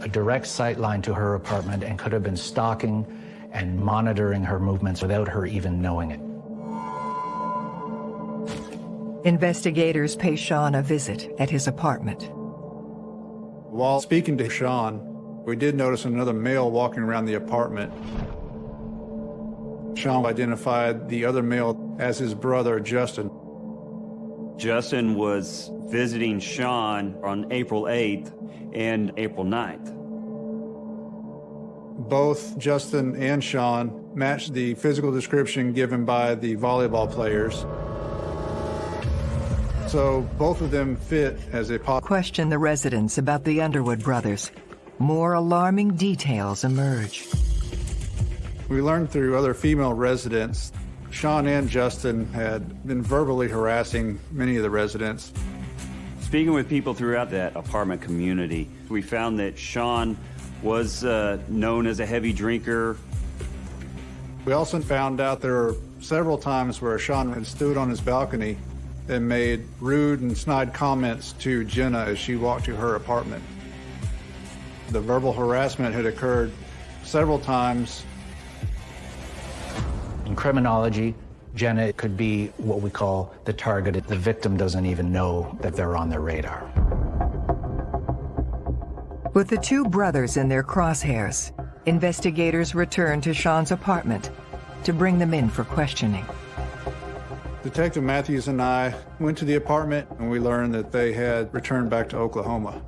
A direct sight line to her apartment and could have been stalking and monitoring her movements without her even knowing it. Investigators pay Sean a visit at his apartment. While speaking to Sean, we did notice another male walking around the apartment. Sean identified the other male as his brother, Justin. Justin was visiting Sean on April 8th and April 9th. Both Justin and Sean matched the physical description given by the volleyball players. So both of them fit as a Question the residents about the Underwood brothers. More alarming details emerge. We learned through other female residents, Sean and Justin had been verbally harassing many of the residents. Speaking with people throughout that apartment community, we found that Sean was uh, known as a heavy drinker. We also found out there were several times where Sean had stood on his balcony and made rude and snide comments to Jenna as she walked to her apartment. The verbal harassment had occurred several times In criminology, Jenna could be what we call the target. The victim doesn't even know that they're on their radar. With the two brothers in their crosshairs, investigators return to Sean's apartment to bring them in for questioning. Detective Matthews and I went to the apartment and we learned that they had returned back to Oklahoma.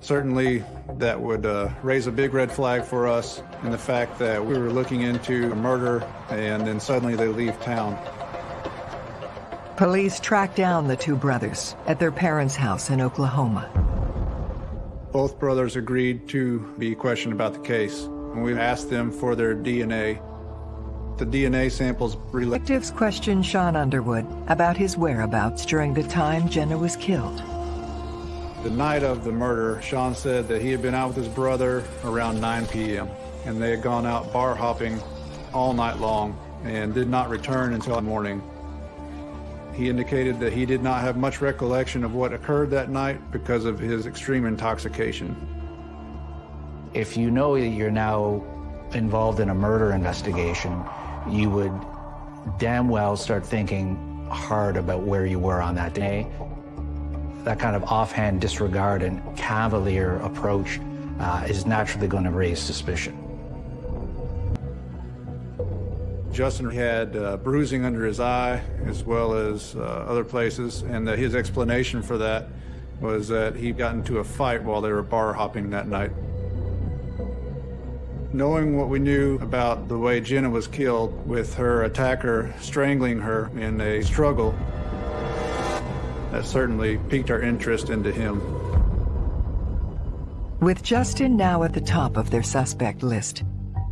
Certainly, that would uh, raise a big red flag for us in the fact that we were looking into a murder and then suddenly they leave town. Police track down the two brothers at their parents' house in Oklahoma. Both brothers agreed to be questioned about the case, and we asked them for their DNA. The DNA samples Detectives questioned Sean Underwood about his whereabouts during the time Jenna was killed. The night of the murder, Sean said that he had been out with his brother around 9 p.m. and they had gone out bar hopping all night long and did not return until morning. He indicated that he did not have much recollection of what occurred that night because of his extreme intoxication. If you know that you're now involved in a murder investigation, you would damn well start thinking hard about where you were on that day. That kind of offhand disregard and cavalier approach uh, is naturally going to raise suspicion. Justin had uh, bruising under his eye as well as uh, other places, and his explanation for that was that he got into a fight while they were bar hopping that night. Knowing what we knew about the way Jenna was killed, with her attacker strangling her in a struggle, that certainly piqued our interest into him. With Justin now at the top of their suspect list,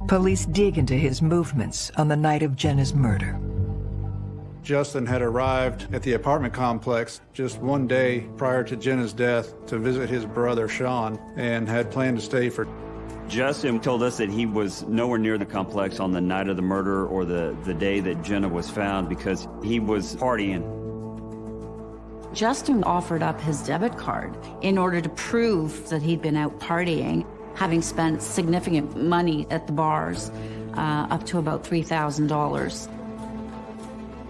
police dig into his movements on the night of Jenna's murder. Justin had arrived at the apartment complex just one day prior to Jenna's death to visit his brother Sean and had planned to stay for Justin told us that he was nowhere near the complex on the night of the murder or the, the day that Jenna was found because he was partying. Justin offered up his debit card in order to prove that he'd been out partying, having spent significant money at the bars, uh, up to about $3,000.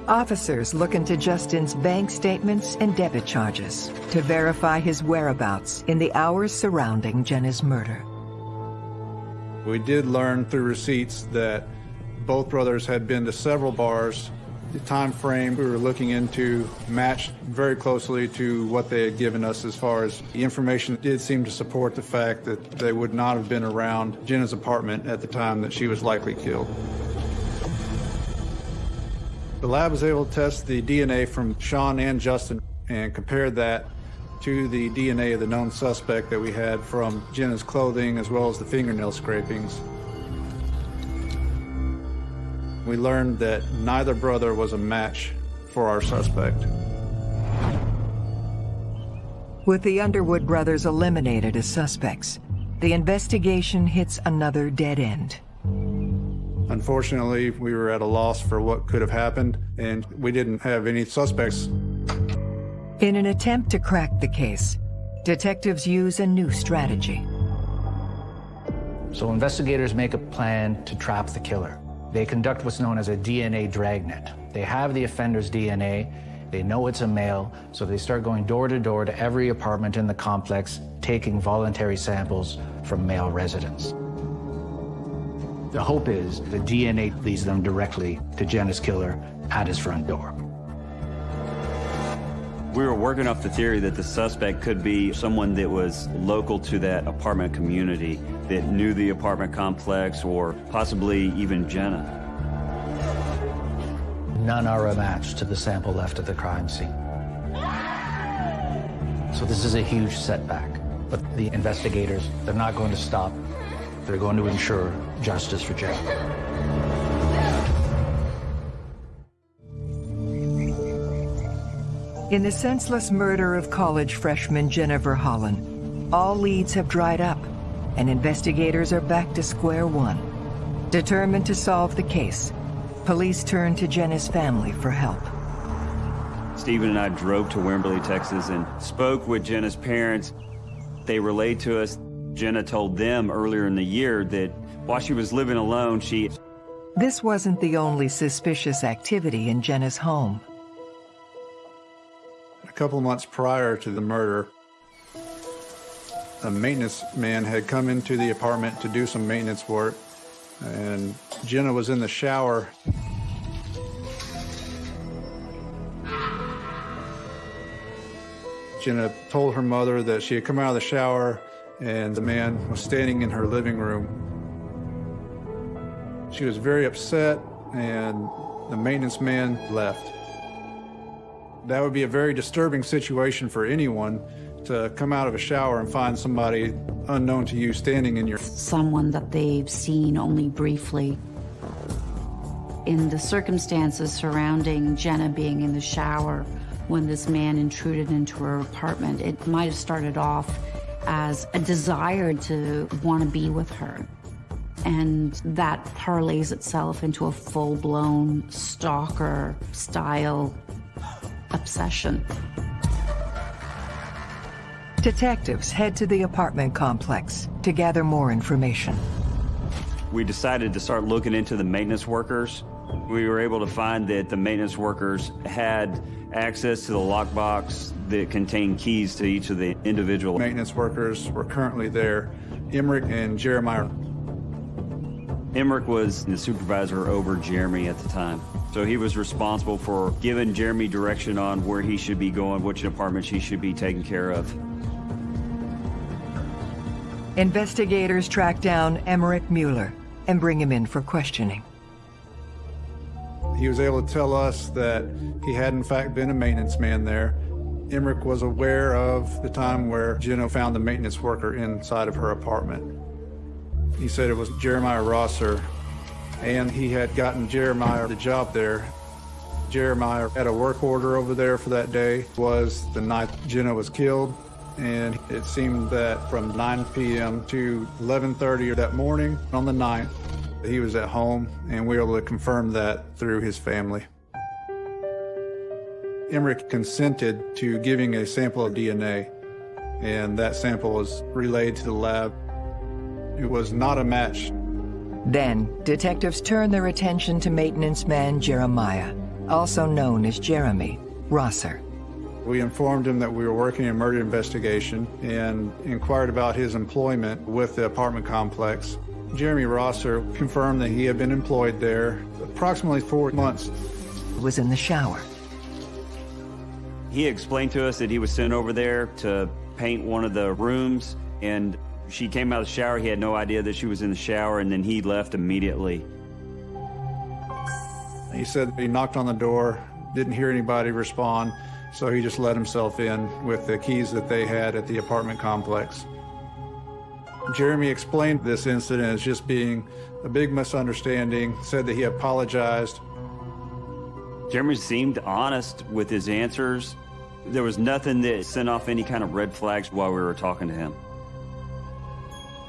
Officers look into Justin's bank statements and debit charges to verify his whereabouts in the hours surrounding Jenna's murder. We did learn through receipts that both brothers had been to several bars. The time frame we were looking into matched very closely to what they had given us as far as the information did seem to support the fact that they would not have been around Jenna's apartment at the time that she was likely killed. The lab was able to test the DNA from Sean and Justin and compared that to the DNA of the known suspect that we had from Jenna's clothing as well as the fingernail scrapings. We learned that neither brother was a match for our suspect. With the Underwood brothers eliminated as suspects, the investigation hits another dead end. Unfortunately, we were at a loss for what could have happened, and we didn't have any suspects. In an attempt to crack the case, detectives use a new strategy. So investigators make a plan to trap the killer. They conduct what's known as a DNA dragnet. They have the offender's DNA, they know it's a male, so they start going door to door to every apartment in the complex, taking voluntary samples from male residents. The hope is the DNA leads them directly to Jenna's killer at his front door. We were working off the theory that the suspect could be someone that was local to that apartment community, that knew the apartment complex, or possibly even Jenna. None are a match to the sample left at the crime scene. So this is a huge setback. But the investigators, they're not going to stop. They're going to ensure justice for Jenna. In the senseless murder of college freshman Jennifer Holland, all leads have dried up, and investigators are back to square one. Determined to solve the case, police turn to Jenna's family for help. Stephen and I drove to Wimberley, Texas, and spoke with Jenna's parents. They relayed to us, Jenna told them earlier in the year that while she was living alone, she... This wasn't the only suspicious activity in Jenna's home. A couple months prior to the murder, a maintenance man had come into the apartment to do some maintenance work, and Jenna was in the shower. Jenna told her mother that she had come out of the shower and the man was standing in her living room. She was very upset and the maintenance man left. That would be a very disturbing situation for anyone to come out of a shower and find somebody unknown to you standing in your... Someone that they've seen only briefly. In the circumstances surrounding Jenna being in the shower when this man intruded into her apartment, it might have started off as a desire to want to be with her. And that parlays itself into a full-blown stalker style obsession. Detectives head to the apartment complex to gather more information. We decided to start looking into the maintenance workers. We were able to find that the maintenance workers had access to the lockbox that contained keys to each of the individual maintenance workers were currently there, Emmerich and Jeremiah. Emmerich was the supervisor over Jeremy at the time. So he was responsible for giving Jeremy direction on where he should be going, which apartments he should be taking care of. Investigators track down Emmerich Mueller and bring him in for questioning. He was able to tell us that he had in fact been a maintenance man there. Emmerich was aware of the time where Jenna found the maintenance worker inside of her apartment. He said it was Jeremiah Rosser, and he had gotten Jeremiah the job there. Jeremiah had a work order over there for that day. Was the night Jenna was killed, and it seemed that from 9 p.m. to 11.30 that morning on the 9th, he was at home, and we were able to confirm that through his family. Emmerich consented to giving a sample of DNA, and that sample was relayed to the lab. It was not a match. Then, detectives turn their attention to maintenance man Jeremiah. also known as Jeremy Rosser. We informed him that we were working a murder investigation and inquired about his employment with the apartment complex. Jeremy Rosser confirmed that he had been employed there approximately four months. Was in the shower. He explained to us that he was sent over there to paint one of the rooms, and she came out of the shower. He had no idea that she was in the shower, and then he left immediately. He said he knocked on the door, didn't hear anybody respond, so he just let himself in with the keys that they had at the apartment complex. Jeremy explained this incident as just being a big misunderstanding, said that he apologized. Jeremy seemed honest with his answers. There was nothing that sent off any kind of red flags while we were talking to him.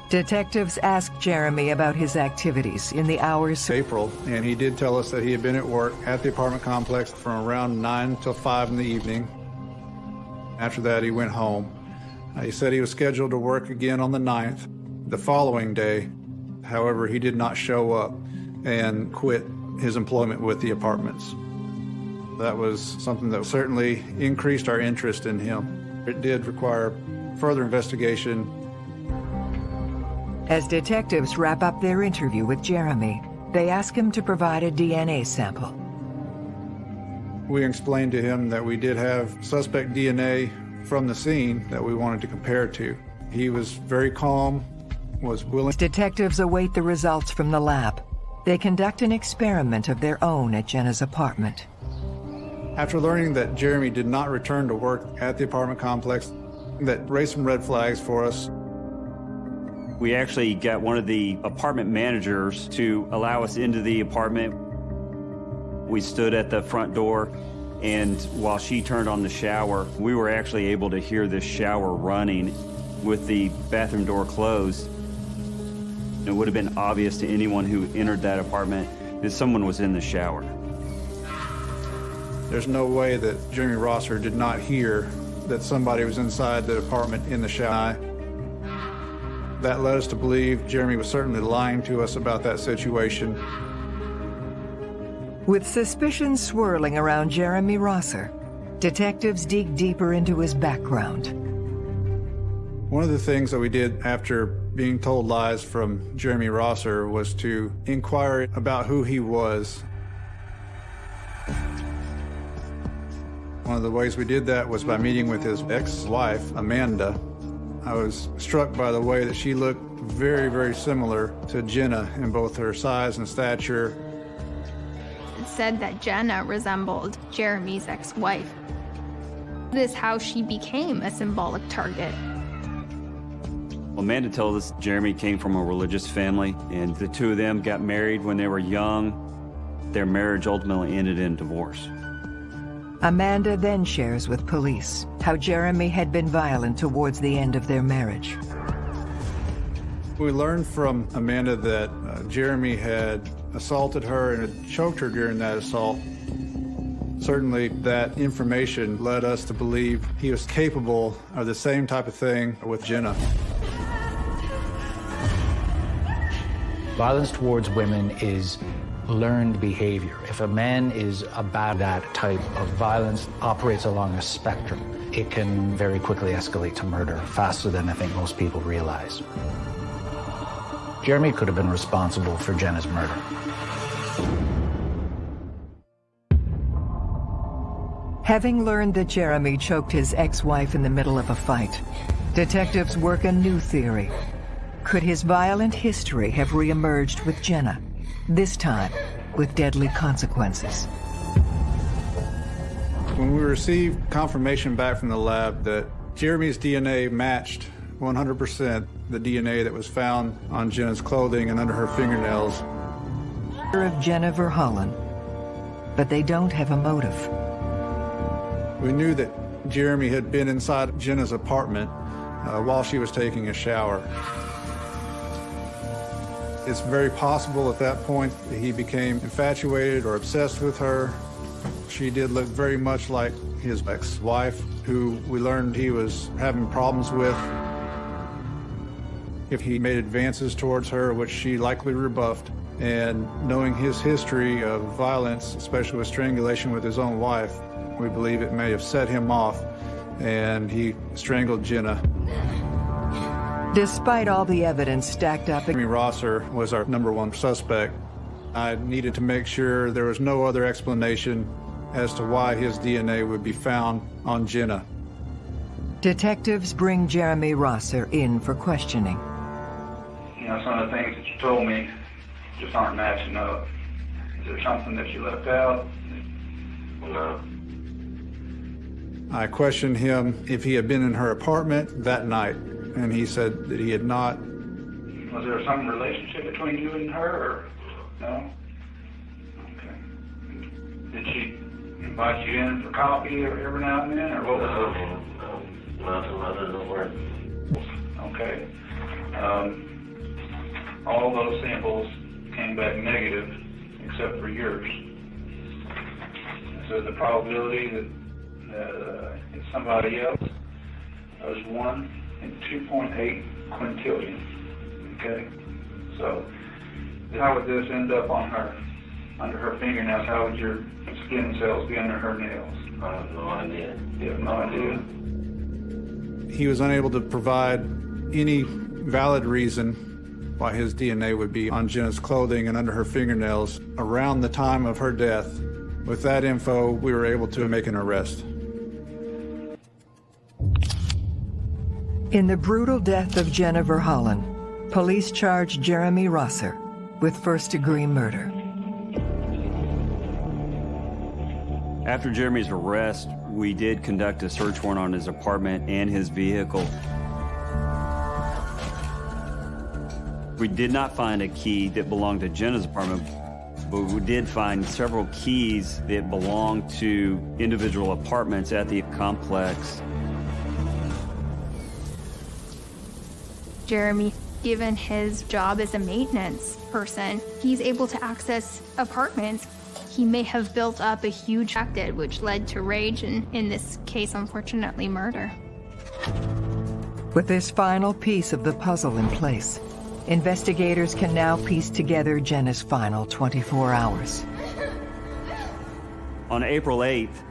Detectives asked Jeremy about his activities in the hours April, and he did tell us that he had been at work at the apartment complex from around 9 till 5 in the evening. After that, he went home. Uh, he said he was scheduled to work again on the 9th, the following day. However, he did not show up and quit his employment with the apartments. That was something that certainly increased our interest in him. It did require further investigation As detectives wrap up their interview with Jeremy, they ask him to provide a DNA sample. We explained to him that we did have suspect DNA from the scene that we wanted to compare to. He was very calm, was willing. Detectives await the results from the lab. They conduct an experiment of their own at Jenna's apartment. After learning that Jeremy did not return to work at the apartment complex, that raised some red flags for us. We actually got one of the apartment managers to allow us into the apartment. We stood at the front door, and while she turned on the shower, we were actually able to hear the shower running with the bathroom door closed. It would have been obvious to anyone who entered that apartment that someone was in the shower. There's no way that Jeremy Rosser did not hear that somebody was inside the apartment in the shower. That led us to believe Jeremy was certainly lying to us about that situation. With suspicions swirling around Jeremy Rosser, detectives dig deeper into his background. One of the things that we did after being told lies from Jeremy Rosser was to inquire about who he was. One of the ways we did that was by meeting with his ex-wife, Amanda. I was struck by the way that she looked very, very similar to Jenna in both her size and stature. It said that Jenna resembled Jeremy's ex-wife. This is how she became a symbolic target. Amanda told us Jeremy came from a religious family, and the two of them got married when they were young. Their marriage ultimately ended in divorce. Amanda then shares with police how Jeremy had been violent towards the end of their marriage. We learned from Amanda that uh, Jeremy had assaulted her and had choked her during that assault. Certainly, that information led us to believe he was capable of the same type of thing with Jenna. Violence towards women is learned behavior. If a man is about that type of violence, operates along a spectrum, it can very quickly escalate to murder faster than I think most people realize. Jeremy could have been responsible for Jenna's murder. Having learned that Jeremy choked his ex-wife in the middle of a fight, detectives work a new theory. Could his violent history have re-emerged with Jenna? This time, with deadly consequences. When we received confirmation back from the lab that Jeremy's DNA matched 100% the DNA that was found on Jenna's clothing and under her fingernails. Of Jenna Verhollen, but they don't have a motive. We knew that Jeremy had been inside Jenna's apartment uh, while she was taking a shower. It's very possible at that point that he became infatuated or obsessed with her. She did look very much like his ex-wife, who we learned he was having problems with. If he made advances towards her, which she likely rebuffed, And knowing his history of violence, especially with strangulation with his own wife, we believe it may have set him off and he strangled Jenna. Despite all the evidence stacked up, Jeremy Rosser was our number one suspect. I needed to make sure there was no other explanation as to why his DNA would be found on Jenna. detectives bring Jeremy Rosser in for questioning. You know, some of the things that you told me just aren't matching up. Is there something that you left out? No. I questioned him if he had been in her apartment that night, and he said that he had not. Was there some relationship between you and her, or no? Okay. Did she invite you in for coffee every now and then, or what was it? Nothing other than work. Okay. Um, all those samples came back negative, except for yours. So the probability that, that uh, it's somebody else was one in 2.8 quintillion. Okay. So how would this end up on her, under her fingernails? How would your skin cells be under her nails? I have no idea. You have no idea. He was unable to provide any valid reason why his DNA would be on Jenna's clothing and under her fingernails around the time of her death. With that info, we were able to make an arrest. In the brutal death of Jennifer Holland, police charged Jeremy Rosser with first-degree murder. After Jeremy's arrest, we did conduct a search warrant on his apartment and his vehicle. We did not find a key that belonged to Jenna's apartment, but we did find several keys that belonged to individual apartments at the complex. Jeremy, given his job as a maintenance person, he's able to access apartments. He may have built up a huge acted, which led to rage and, in this case, unfortunately, murder. With this final piece of the puzzle in place, investigators can now piece together Jenna's final 24 hours. On April 8th,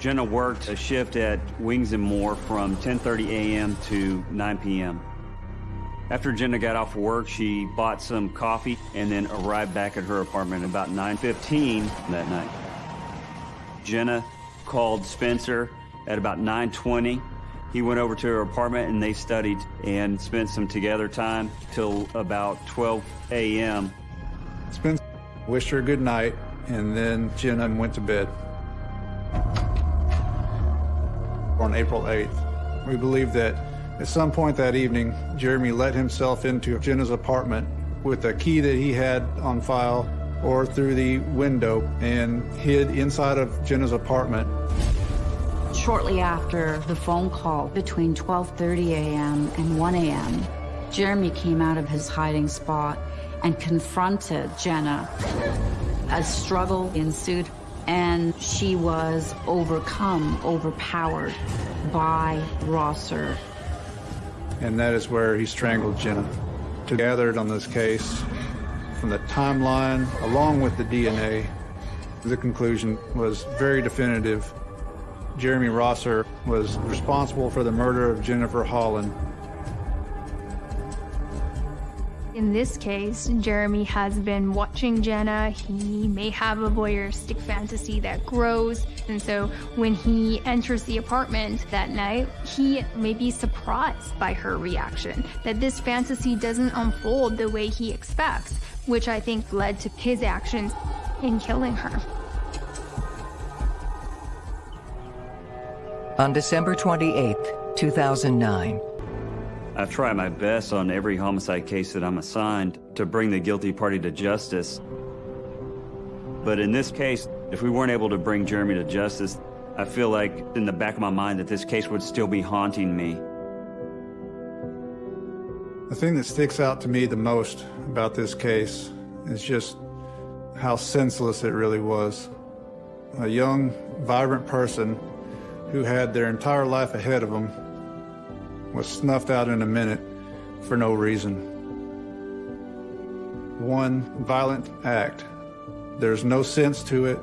Jenna worked a shift at Wings and More from 10:30 a.m. to 9 p.m. After Jenna got off work, she bought some coffee and then arrived back at her apartment about 9:15 that night. Jenna called Spencer at about 9:20. He went over to her apartment and they studied and spent some together time till about 12 a.m. Spencer wished her good night, and then Jenna went to bed. On April 8th, we believe that at some point that evening, Jeremy let himself into Jenna's apartment with a key that he had on file or through the window and hid inside of Jenna's apartment. Shortly after the phone call between 12:30 a.m. and 1 a.m., Jeremy came out of his hiding spot and confronted Jenna. A struggle ensued and she was overcome, overpowered by Rosser. And that is where he strangled Jenna. To gathered on this case, from the timeline, along with the DNA, the conclusion was very definitive. Jeremy Rosser was responsible for the murder of Jennifer Holland. In this case, Jeremy has been watching Jenna. He may have a voyeuristic fantasy that grows. And so when he enters the apartment that night, he may be surprised by her reaction, that this fantasy doesn't unfold the way he expects, which I think led to his actions in killing her. On December 28, 2009, I've tried my best on every homicide case that I'm assigned to bring the guilty party to justice. But in this case, if we weren't able to bring Jeremy to justice, I feel like in the back of my mind that this case would still be haunting me. The thing that sticks out to me the most about this case is just how senseless it really was. A young, vibrant person who had their entire life ahead of them was snuffed out in a minute for no reason. one violent act. There's no sense to it.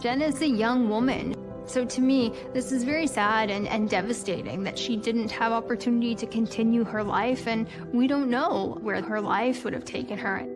Jen is a young woman. So to me, this is very sad and, and devastating that she didn't have opportunity to continue her life, and we don't know where her life would have taken her.